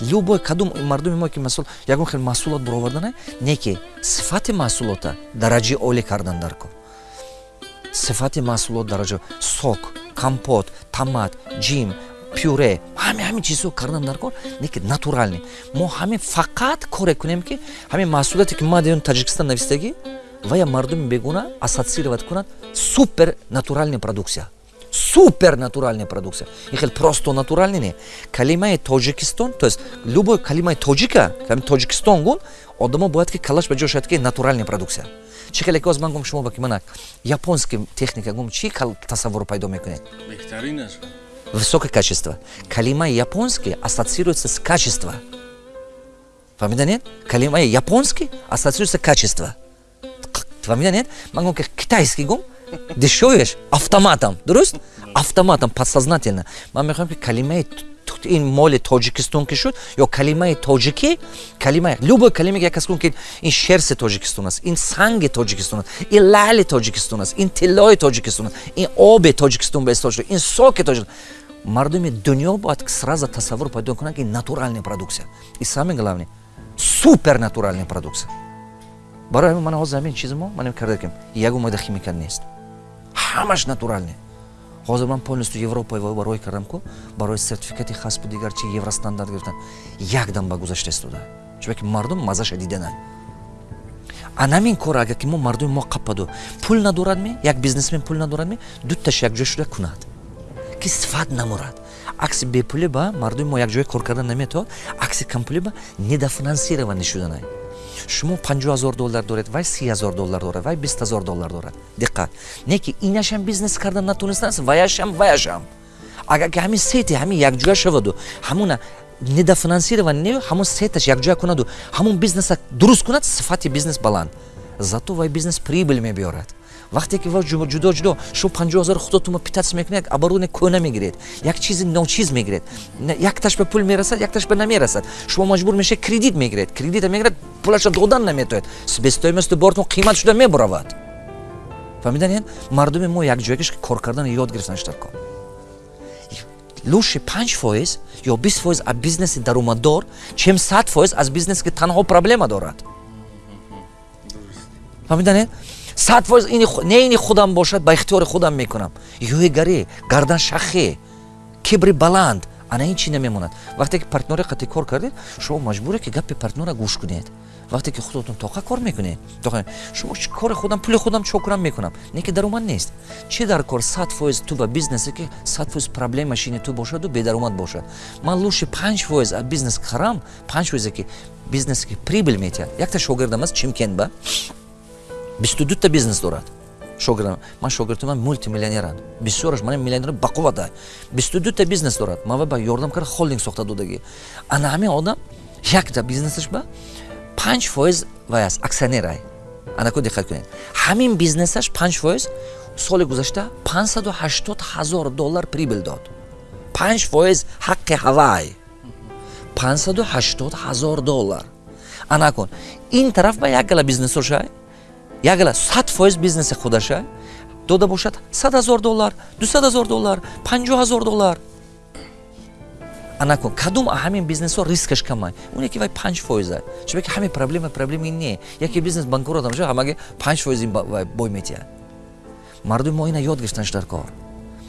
любой кадом мардуми мо ки масол ягон хел маҳсулот буровардане не ки сифати маҳсулота дараҷаи олӣ кардан дар кор. Сифати маҳсулот дараҷа сок компот томат ҷим пюре. Ҳами ҳамин чизҳо кардан дар кор не ки натурални. Мо ҳамин фақат коре кунем ки ҳамин маҳсулоте ки ма диён таҷикистон навистагӣ ва я мардуми бегуна ассоциировать кунад супер натуральная продукция супер натуральная продукция ин хел просто натуральный не. Калимаи тоҷикистон то есть любой калимаи тоҷика тоҷикистон гун одамо бояд ки калаш ба ҷо шавад ки натуральная продукция чӣ хеле ки оз ман гум шумо ба ки манак японский техника гум чӣ тасаввур пайдо мекунед высокое качество. Калимаи японский ассоциируется с качество фаҳмида калимаи японский ассоциируется качество фаҳмида нет? Ман гум ки китайский гум дешевеш автоматом. Дуруст автоматом подсознательно. Ман мехоҳам ки калимаи ин моли тоҷикистон ки шуд ё калимаи тоҷикӣ калима любой калима як кас кун ки ин шерси тоҷикистон аст ин санги тоҷикистон аст ин лали тоҷикистон аст ин тиллои тоҷикистон аст ин оби тоҷикистон ба истифода шуда ин соки тоҷикистон. Мардуми дунё бояд сразу тасаввур пайдо кунад ки натуральная продукция. И самое главное супер натуральная продукция. Барои ман ҳозир ҳамин чизи мо ман карда ким ягон мода химика нест. Ҳамаш натуральный ҳозир ман полностью европа барои кардам ку барои сертификати хасбу дигар чи евростандарт гирифтан якдам ба гузашта истода чунки мардум мазаша диданад анамин кор агар ки мо мардуми мо қаппаду пул надорадме як бизнесмен пул надорадме дуташ якҷоя шуда кунад. Ки сифат намурад. Акси бепулӣ ба мардуми мо якҷоя кор кардан наметавад акси кампулӣ ба недофинансирование шуданай шумо панҷо ҳазор доллар доред вай си ҳазор доллар дорад вай бист ҳазор доллар дорад диққат не ки инашам бизнес кардан натонистааст ваяшам ваяшам агар ки ҳамин сети ҳамин якҷоя шаваду ҳамуна недофинансирование не ҳамон сеташ якҷоя кунаду ҳамон бизнеса дуруст кунад сифати бизнес баланд. Зато вай бизнес прибыл мебиёрад вақте ки ҷудо ҷудо шумо панҷоҳ ҳазори худотума питатс мекунед оборудование кӯна мегиред. Як чизи ночиз мегиред. Якташ ба пул мерасад якташ ба намерасад. Шумо маҷбур мешед кредит мегиред. Кредита мегиред пулаша додан наметояд бе стоимасти бортон қимат шуда мебуравад фаҳмиданед мардуми мо якҷоягаш кор кардан ёд гирифтан штарко луши панҷ фоиз ё бист фоиз аз бизнеси даромаддор чем сад фоиз аз бизнесе ки танҳо проблема дорад. Фаҳмиданед сад фоиз не ини худам бошад ба ихтиёри худам мекунам. Ёигарӣ гарданшахӣ кибри баланд ана ин чӣ намемонад? Вақте ки партнёре қати кор кардед шумо маҷбуре ки гапи партнёра гӯш кунед. Вақте ки худотон тоқа кор мекунед шумо кори худам пули худам чокурам мекунам? Не ки даромад нест. Чӣ дар кор сад фоиз ту ба бизнесе ки сад фоиз проблема шини ту бошаду бедаромад бошад? Ман луши панҷ фоиз аз бизнес харам панҷ фоизе ки бизнесе ки прибил метиҳад. Якта шогирдам аст чимкенба бисту дута бизнес дорад. Шогирдам ман шогирдам ман мултимиллионеранд бисёраш ман миллионер бақуввата бисту дута бизнес дорад. Ман ба ёрдам карда холдинг сохта додагӣ. Ана ҳамин одам якта бизнесаш ба панҷ фоиз вай аст аксионерай анако диққат кунед? Ҳамин бизнесаш панҷ фоиз соли гузашта панҷсаду ҳаштод ҳазор доллар прибил дод. Панҷ фоиз ҳаққи ҳавай панҷсаду ҳаштод ҳазор доллар. Ана кун ин тараф ба як гала бизнесошай як гала сад фоиз бизнеси худашай дода бошад сад ҳазор доллар дусад ҳазор доллар панҷоҳ ҳазор доллар. Анакун кадом ҳамин бизнесҳо рискаш камай? Оне ки вай панҷ фоиза. Чунки ки ҳамин проблема проблемаи не. Яке бизнес банкрот амша ҳамаге панҷ фоизи бой метия мардуми мо ина ёд гирифтанаш дар кор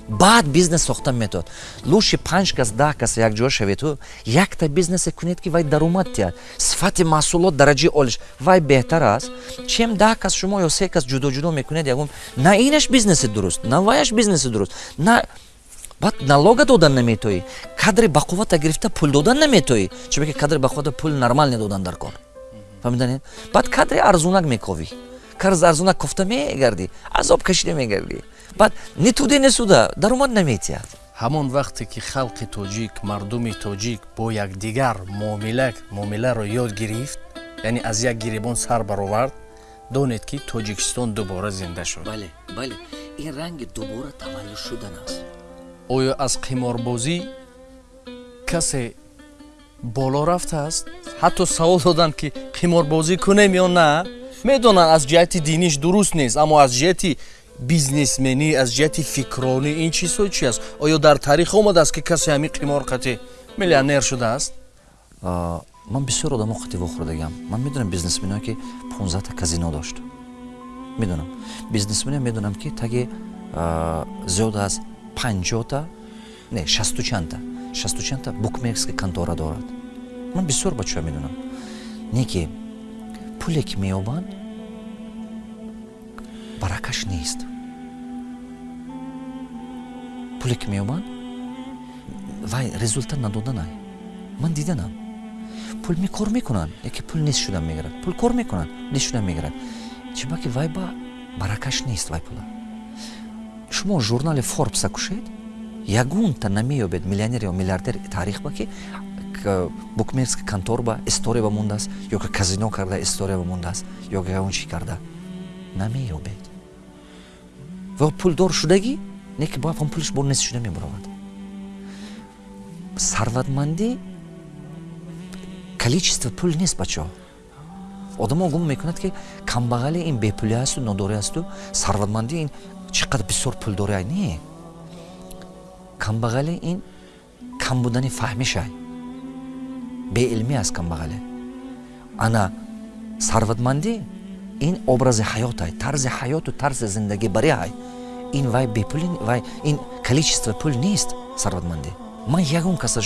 баъд бизнес сохта метод. Лӯши панҷ кас даҳ кас якҷоя шаведу якта бизнесе кунед ки вай даромад диҳад сифати маҳсулот дараҷаи олиш вай беҳтар аст. Чем даҳ кас шумо ё се кас ҷудо ҷудо мекунед ягон на инаш бизнеси дуруст на ваяш бизнеси дуруст на баъд налога додан наметоӣ кадри бақуввата гирифта пул додан наметоӣ чунки кадри бақуввата пул нормал недодан дар кор. Фаҳмиданед баъд кадри арзунак мековӣ. Кадри арзунак кофта мегардӣ азоб кашида мегардӣ баъд нитуде несуда даромад наметиҳад. Ҳамон вақте ки халқи тоҷик мардуми тоҷик бо якдигар муомиларо ёд гирифт яъне аз як гиребон сар баровард донед ки тоҷикистон дубора зинда шуд. Бале бале ин ранги дубора таваллуд шудан аст. Оё аз қиморбозӣ касе боло рафтааст ҳатто савол доданд ки қиморбозӣ кунем ё на? Медонанд аз ҷиҳати диниш дуруст нест аммо аз ҷиҳати бизнесменӣ аз ҷиҳати фикронӣ ин чизҳо чи аст? Оё дар таърих омадааст ки касе ҳамин қимор қати миллионер шудааст? Ман бисёр одамо қати вохӯрдагам ман медонам бизнесменое ки понздаҳта казино дошт. Медонам. Бизнесмене медонам ки таги зиёд аз панҷота не шасту чандта шасту чандта букмекерска контора дорад. Ман бисёр бачаҳо медонам. Не ки пуле ки меёбанд баракаш нест. Пуле ки меёбанд вай результат надоданай ман диданам. Пул кор мекунанд яке пул нест шудан мегирад. Пул кор мекунанд нест шудан мегирад. Чиба ки вай ба баракаш нест вай пула. Шумо журнали форбса кушед? Ягонта намеёбед миллионер ё миллиардер таърих ба ки букмекерска контор ба история ба мондааст ё казино карда история ба мондааст ё ягон чи карда. Намеёбед ва пулдор шудагӣ? Не ки бояд он пулаш бо нест шуда мебаровад сарватмандӣ количество пул нест бачаҳо. Одамо гум мекунад ки камбағале ин бепулӣ асту нодорӣ асту сарватмандӣ ин чӣ қадр бисёр пул дорай не. Камбағале ин кам будани фаҳмишай беилмӣ аст камбағале ана сарватмандӣ ин образи ҳаётай тарзи ҳаёту тарзи зиндагибариай ин вай бепули вай ин количество пул нест сарватмандӣ ман ягон каса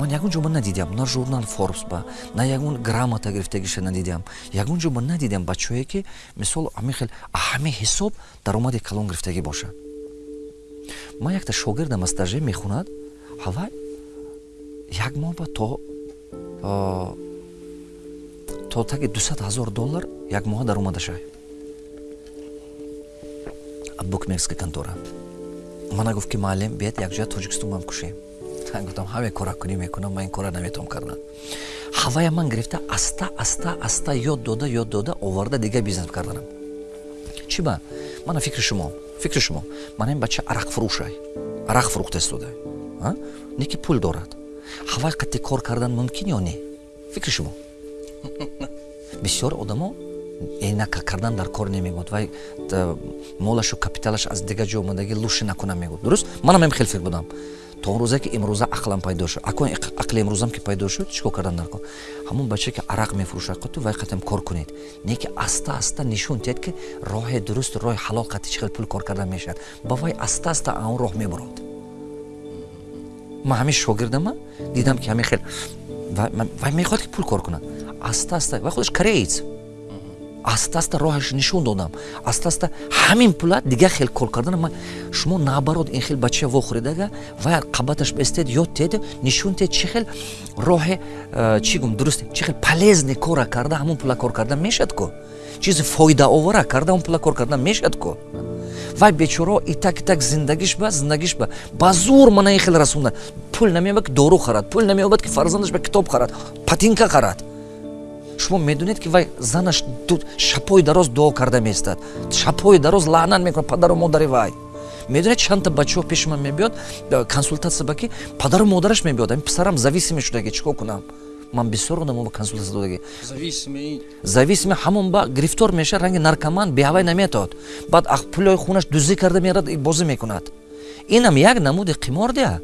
ман ягон ҷо ман надидиам на журнал форбс ба на ягон грамота гирифтагиша надидиам ягон ҷо ман надидиам бачаое ки мисол ҳамин хел ҳаме ҳисоб даромади калон гирифтагӣ боша. Ман якта шогирдам аз таже мехонад ҳавай як моҳ ба то то таги дусад ҳазор доллар як моҳа даромадашай букмекерска контора мана гуфт ки муаллим биед якҷоя тоҷикистон бам кушем. Гуфтам ҳаме кора кунӣ мекунам ман ин кора наметавон кардан ҳавая ман гирифта аста аста аста ёд дода ёд дода оварда дигар бизнес карданам. Чӣ ба? Мана фикри шумо фикри шумо. Мана ин бача арақфурӯшай арақ фурӯхта истодай не ки пул дорад. Ҳавай қатти кор кардан мумкин ё не? Фикри шумо бисёр одамо энака кардан дар кор намегӯд вай молашу капиталаш аз дигар ҷо омадагӣ лӯши накунам мегӯд. Дуруст? Манам ем хел фикр будам. То он рӯзе ки имрӯза ақлам пайдо шуд. Акон ақли имрӯзам ки пайдо шуд чӣ кор кардан наркон ҳамон бача ки арақ мефурӯшад. Қуту вай қатем кор кунед. Не ки аста аста нишон диҳед ки роҳи дуруст роҳи ҳалол қати чӣ хел пул кор кардан мешавад. Ба вай аста аста а он роҳ мебурод ман ҳамин шогирдама дидам ки ҳамин хел вай мехоҳад ки пул кор кунад аста аста вай худаш кореец. Аста аста роҳаш нишон додам. Аста аста ҳамин пула дигар хел кор кардан шумо наоборот ин хел бача вохӯридага вай қабаташ бестед ёд тед нишон тед. Чӣ хел роҳе э, чӣ гум дуруст чӣ хел полезне кора карда ҳамон пула кор кардан мешад ку чизи фоидаовара карда ҳамон пула кор кардан мешад ку вай бечоро итак итак зиндагиш ба зиндагиш ба. Ба зур мана ин хел расонда пул намеёбад ки дору харад пул намеёбад ки фарзандаш ба китоб харад патинка харад шумо медонед ки вай занаш шабҳои дароз дуо карда меистад. Шабҳои дароз лаънат мекунад падару модари вай. Медонед чандта бачаҳо пеши ман мебиёд консултатсия ба ки падару модараш мебиёд. Ами писарам зависиме шудаги чикор кунам? Ман бисёр одамоба консултатсия додаги зависиме ҳамон ба гирифтор меша ранги наркоман беҳавай наметод. Баъд пулои хунаш дуздӣ карда мерад бозӣ мекунад. Инам як намуди қимор дия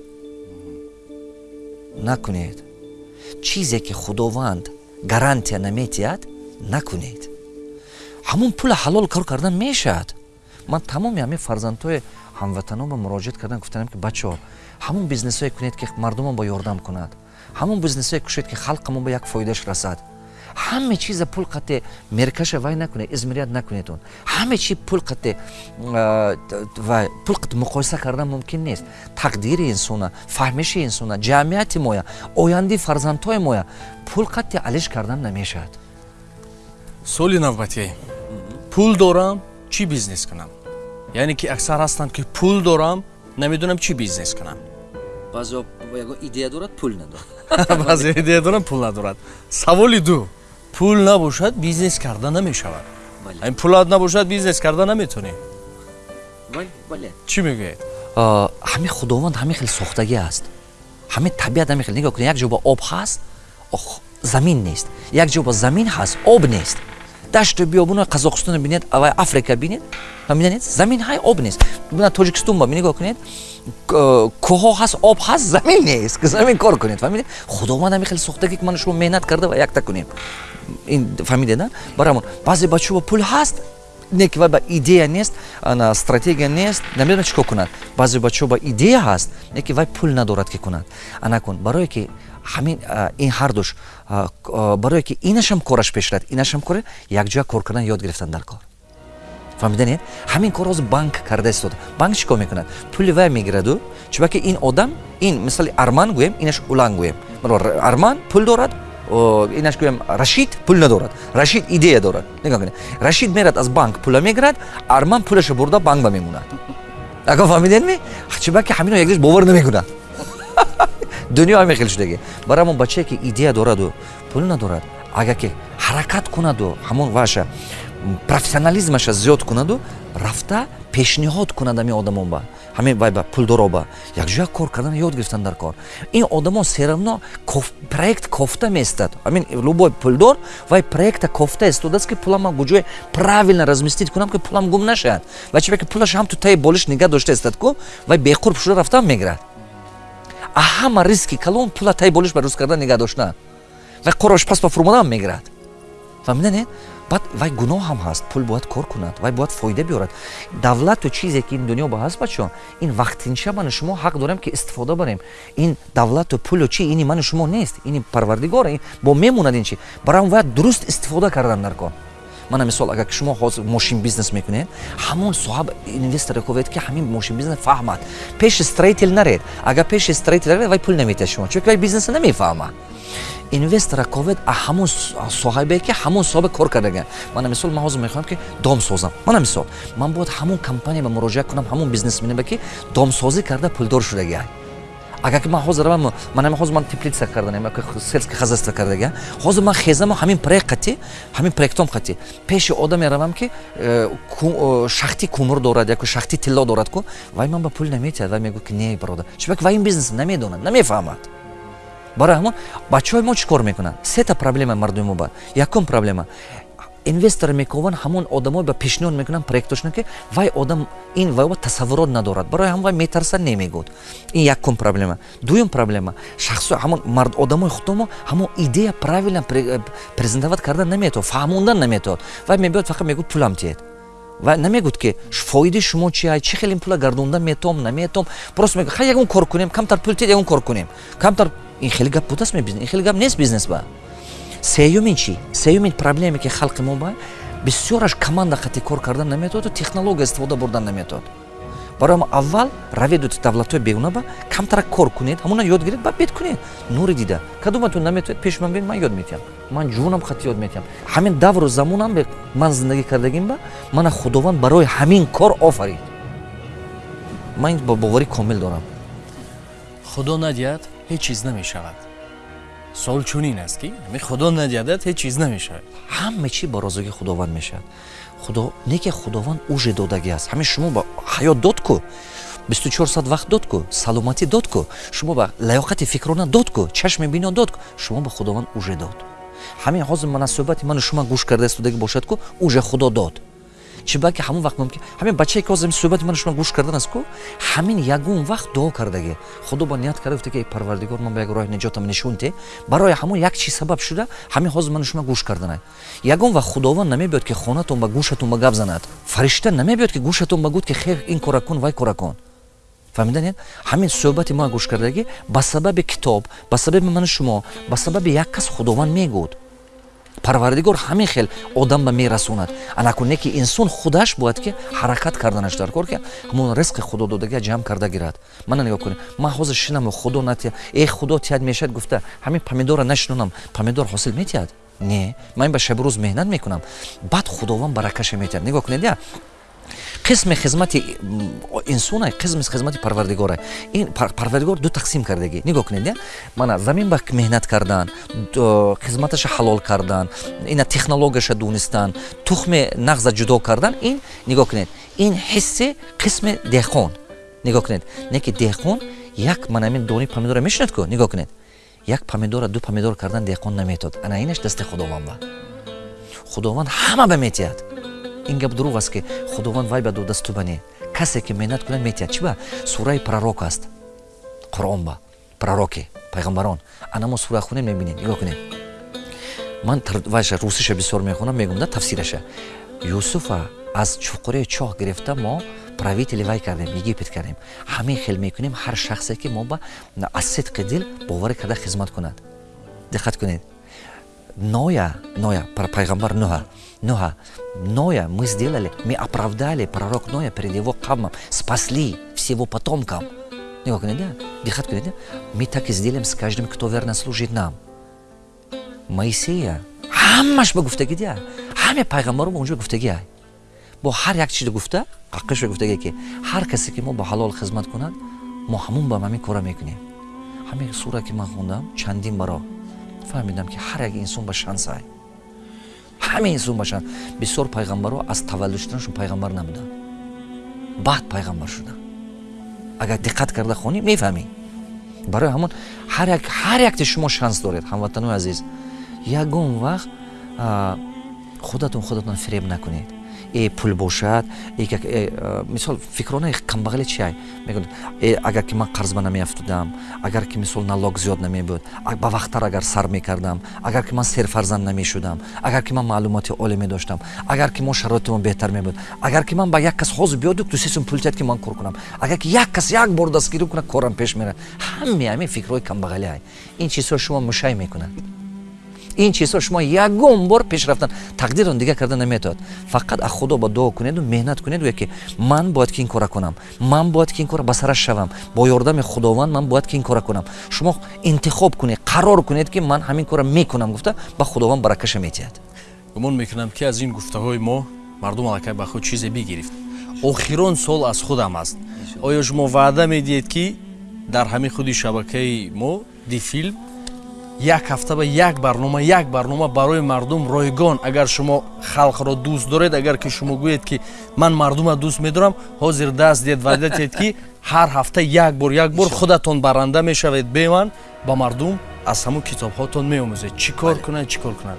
накунед. Чизе ки худованд гарантия наметиҳад накунед. Ҳамон пула ҳалол кор кардан мешавад. Ман тамоми ҳамин фарзандҳои ҳамватанонба муроҷиат кардан гуфтанам ки бачаҳо ҳамон бизнесое кунед ки мардумон ба ёрдам кунад. Ҳамон бизнесое кушед ки халқамон ба як фоидаш расад ҳама чиза пул қатъе меркаша вай накунед измирият накунедон. Ҳама чи пул қатъе вай пул қатъе муқоиса кардан мумкин нест. Тақдири инсона фаҳмиши инсона ҷамъияти моя ояндаи фарзандҳои моя пул қатъе алиш кардан намешавад. Суоли навбатӣ пул дорам чӣ бизнес кунам? Яъне ки аксар ҳастанд ки пул дорам намедонам чӣ бизнес кунам. Баъзе идея дорад пул надорад. Баъзе идея дорад пул надорад. Саволи ду пул набошад бизнес карда намешавад. Ин пулат набошад бизнес карда наметонӣ? Чӣ мегӯед ҳамин худованд ҳамин хел сохтагӣ аст. Ҳамин табиат ҳамин хел нигоҳ кунед. Як ҷо ба об ҳаст замин нест. Як ҷо ба замин ҳаст об нест. Дашту биёбуно қазоқистоно бинед ва африка бинед. Мидонед замин ҳай об нест. Бина тоҷикистон ба нигоҳ кунед кӯҳо ҳаст об ҳаст замин нест замин кор кунед фаҳмидед худованд ҳамин хеле сохтагӣ ки мана шумо меҳнат карда ва якта кунем. Фаҳмидед на? Барамон баъзе бачаҳо ба пул ҳаст не ки вай ба идея нест ана стратегия нест намедонад чӣ кор кунад. Баъзе бачаҳо ба идея ҳаст не ки вай пул надорад ки кунад. Ана кун барое ки ҳамин ин ҳардуш барое ки инашам кораш пеш рад инашам кор якҷоя кор кардан ёд гирифтан дар кор фаҳмиданед ҳамин кор ҳозир банк карда истода банк чӣ кор мекунад? Пули вай мегираду чунки ин одам ин мисали арман гӯем инаш улан гӯем. Арман пул дорад инаш гӯем рашид пул надорад. Рашид идея дорад. Нигоҳ кунед рашид мерад аз банк пула мегирад арман пулаша бурда банкба мемонад. Ако фаҳмидедми чунки ҳамино якдиш бовар намекунад дунё ҳамин хел шудаги. Барои ҳамон бачае ки идея дораду пул надорад. Агар ки ҳаракат кунаду ҳамон ваша профессионализмаша зиёд кунаду рафта пешниҳод кунад ҳамин одамон ба. Ҳамин вай ба пулдороба якҷоя кор кардан ёд гирифтан дар кор. Ин одамон серавно проект кофта меистад ҳамин любой пулдор вай проекта кофта истодааст ки пулама гуҷое правилно разместит кунам ки пулам гум нашавад ва чи ки пулаш ҳам ту таи болиш нигоҳ дошта истад ку вай беқурб шуда рафтан мегирад. А ҳама риски калон пула таи болиш ба рӯз кардан нигоҳ доштан вай қорош пас ба фурмодан мегирад. Фаҳмиданед баъд вай гуноҳ ҳам ҳаст пул бояд кор кунад вай бояд фоида биёрад. Давлату чизе ки ин дунё ба ҳаст бачаҳо ин вақтинча ману шумо ҳақ дорем ки истифода барем. Ин давлату пулу чи ини ману шумо нест ини парвардигор бо мемонад ин чи. Барои он бояд дуруст истифода кардан дар кор мана мисол агар шумо ҳозир мошин бизнес мекунед ҳамон соҳаб инвесторе ковед ки ҳамин мошин бизнес фаҳмад. Пеши строител наред. Агар пеши строител наред вай пул намедиҳад шумо чунки вай бизнеса намефаҳмад инвестора ковед ҳамон соҳибе ки ҳамон соҳибе кор кардаган мана мисол ман ҳозир мехоҳам ки дом созам. Мана мисол ман бояд ҳамон компанияба муроҷиат кунам ҳамон бизнесменеба ки домсозӣ карда пулдор шудагиа агар ки ман ҳозир равам ман ҳозир ман теплица карданам селски хозяйство кардага ҳозир ман хезаму ҳамин проект қати ҳамин проектом қати пеши одаме равам ки э, э, шахти кумур дорад яко шахти тилло дорад ку вай ман ба пул намедиҳад вай мегӯ ки не бародар чунки вай ин бизнес намедонад намефаҳмад барои ҳамон бачаҳои мо чӣ кор мекунанд? Сета проблема мардуми мо ба. Якум проблема? Инвестор мекован ҳамон одамое ба пешниҳод мекунанд проектошна ки вай одам ин вай тасаввурот надорад. Барои ҳам вай метарсад немегӯд. Ин якум проблема. Дуюм проблема шахсо ҳамон мард одамои худомо ҳамон идея правилно презентоват кардан наметавад фаҳмондан наметавад вай мебиёд фақат мегӯд пулам тиед ва намегӯд ки фоидаи шумо чи чӣ хеле пула гардонда метавом наметавом просто мегӯ ха ягон кор кунем камтар пул тиед ягон кор кунем. Камтар ин хеле гап будааст ин хеле гап нест бизнес ба. Сеюмин чи сеюмин проблеме ки халқи мо ба бисёраш команда қати кор кардан наметаводу технология истифода бурдан наметавад барои аввал раведу давлатҳои бегуна ба камтара кор кунед ҳамона ёд гиред ба бед кунед. Нури дида. Кадоматон наметавед пеш ман бин ман ёд метиҳам ман ҷунам хати ёд метиҳам ҳамин давру замонам ман зиндагӣ кардагим ба мана худованд барои ҳамин кор офарид. Ман ба боварӣ комил дорам. Худо надиҳад ҳеҷ чиз намешавад. Суол чунин аст ки? Худо надиҳадад ҳеҷ чиз намешавад. Ҳама чи ба розоги худованд мешавад не ки худованд уже додагӣ аст. Ҳамин шумо ба ҳаёт дод ку. бисту чор соат вақт дод ку саломатӣ дод ку. шумо ба лаёқати фикрона дод ку чашми бино дод ку. шумо ба худованд уже дод. Ҳамин ҳозир мана суҳбати ману шумо гӯш кардаистудаги бошад ку уже худо дод чи балки ҳамон вақт мумкин ҳамин бачае ки ҳозир суҳбати мана шумо гӯш кардан аст ку ҳамин ягон вақт дуо кардагӣ худо ба ният карда гуфта ки парвардигор ман ба як роҳи наҷотам нишонте барои ҳамон як чи сабаб шуда ҳамин ҳозир мана шумо гӯш карданай ягон вақт худованд намебиёд ки хонатон ба гӯшатон ба гап занад. Фаришта намебиёд ки гӯшатон ба гӯд ки хер ин кора кун вай кора кун фаҳмиданед ҳамин суҳбати мо гӯш кардагӣ ба сабаби китоб ба сабаби мани шумо ба сабаби як кас худованд мегӯд парвардигор ҳамин хел одам ба мерасонад. Анакуне ки инсон худаш бояд ки ҳаракат карданаш дар кор ки ҳамон ризқи худо додагия ҷамъ карда гирад. Мана нигоҳ кунед ман ҳозир шинам худо натия э худо тиҳад мешад гуфта ҳамин помидора нашинонам помидор ҳосил метиҳад? Не. Ман ба шабирӯз меҳнат мекунам. Баъд худованд баракаша метиҳад. Нигоҳ кунед я қисми хизмати инсона қисми хизмати парвардигора ин парвардигор ду тақсим кардагӣ. Нигоҳ кунед мана замин ба меҳнат кардан хизматаша ҳалол кардан ина технологияша донистан тухми нағза ҷудо кардан ин нигоҳ кунед ин ҳисси қисми деҳқон. Нигоҳ кунед не ки деҳқон як манамин дони помидора мешунад ку? Нигоҳ кунед як помидора ду помидор кардан деҳқон наметод. Ана инаш дасти худованд ба худованд ҳама ба метиҳад ин гап дурӯғ аст ки худованд вай ба додасту бане касе ки меҳнат кунад метиҳад чи ба? Сураи пророк аст. Қуръон ба. Пророке пайғамбарон. Ана мо сура хунем мебинем нигоҳ кунем. Ман вайша русиша бисёр мехонам мегум да тафсираша. Юсуфа аз чуқурии чоҳ гирифта мо правители вай кардем египет кардем. Ҳамин хел мекунем ҳар шахсе ки мо ба аз сидқи дил боварӣ карда хизмат кунад. Диққат кунед. Ноя ноя пайғамбар нӯҳа нӯҳа ноя мы сделали мы оправдали пророк ноя перед его камом спасли всего потомкам. Нигоҳ кунед диққат кунед мы так и сделаем с каждым кто верно служит нам моисея ҳамаш ба гуфтагӣ дия ҳаме пайғамбаро ба унҷо гуфтагӣ бо ҳар як чизо гуфта қаққиша гуфтагӣ ки ҳар касе ки мо ба ҳалол хизмат кунад мо ҳамон ба ҳамин кора мекунем ҳамин сура ки ман хондам чандин баро. Фаҳмидам ки ҳар як инсон ба шансай ҳамаи инсон ба шанс бисёр пайғамбаро аз таваллуд шуданашон пайғамбар набуданд баъд пайғамбар шуданд агар диққат карда хонӣ мефаҳмӣ. Барои ҳамон ҳар якти шумо шанс доред ҳамватанои азиз. Ягон вақт худатон худатон фиреб накунед пул бошад мисол фикронаи камбағале чиай мегӯяд агар ки ман қарз ба намеафтудам агар ки мисол налог зиёд намебуд ба вақттар агар сар мекардам агар ки ман серфарзанд намешудам агар ки ман маълумоти олӣ медоштам агар ки мо шароитимон беҳтар мебуд агар ки ман ба як кас ҳозир биёд дусесум пул тиҳад ки ман кор кунам агар ки як кас як бор дастгирӣ кунад корам пеш мерад. Ҳаме ҳамин фикрҳои камбағалиай ин чизҳо шумо мушай мекунад ин чизҳо шумо ягон бор пеш рафтан. Тақдирон дигар карда наметавад. Фақат аз худо ба дуо кунеду меҳнат кунед гӯя ки ман бояд ки ин кора кунам. Ман бояд ки ин кора ба сараш шавам. Бо ёрдами худованд ман бояд ки ин кора кунам. Шумо интихоб кунед қарор кунед ки ман ҳамин кора мекунам гуфта ба худованд баракаша метиҳад. Гумон мекунам ки аз ин гуфтаҳои мо мардум аллакай ба худ чизе бигирифт. Охирон сол аз худам аст. Оё шумо ваъда медиҳед ки дар ҳамин худи шабакаи мо дифилм як ҳафта ба як барнома як барнома барои мардум ройгон. Агар шумо халқро дӯст доред агар ки шумо гӯед ки ман мардума дӯст медорам ҳозир даст диҳед ваъда диҳед ки ҳар ҳафта як бор як бор худатон баранда мешавед. Бе ман ба мардум аз ҳамун китобҳотон меомӯзед. Чӣ кор кунад чӣ кор кунад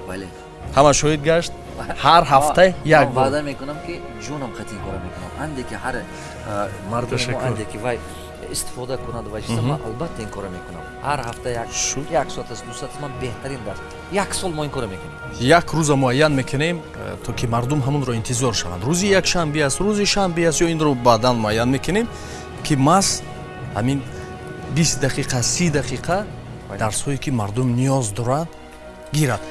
ҳама шоҳид гашт ҳар ҳафта як бор. ваъда мекунам ки ҷонам қатъи кора мекунам. Анде ки ҳар мардуми мо анде ки вай истифода кунад ва чиза ман албатта ин кора мекунам ҳар ҳафта як соат аст ду соат ман беҳтарин дарс як сол мо ин кора мекунем? Як рӯза муайян мекунем э, то ки мардум ҳамонро интизор шаванд. Рӯзи якшанбе аст рӯзи шанбе аст ё инро баъдан муайян мекунем ки мас ҳамин бист дақиқа си дақиқа дарсҳое ки мардум ниёз дорад гирад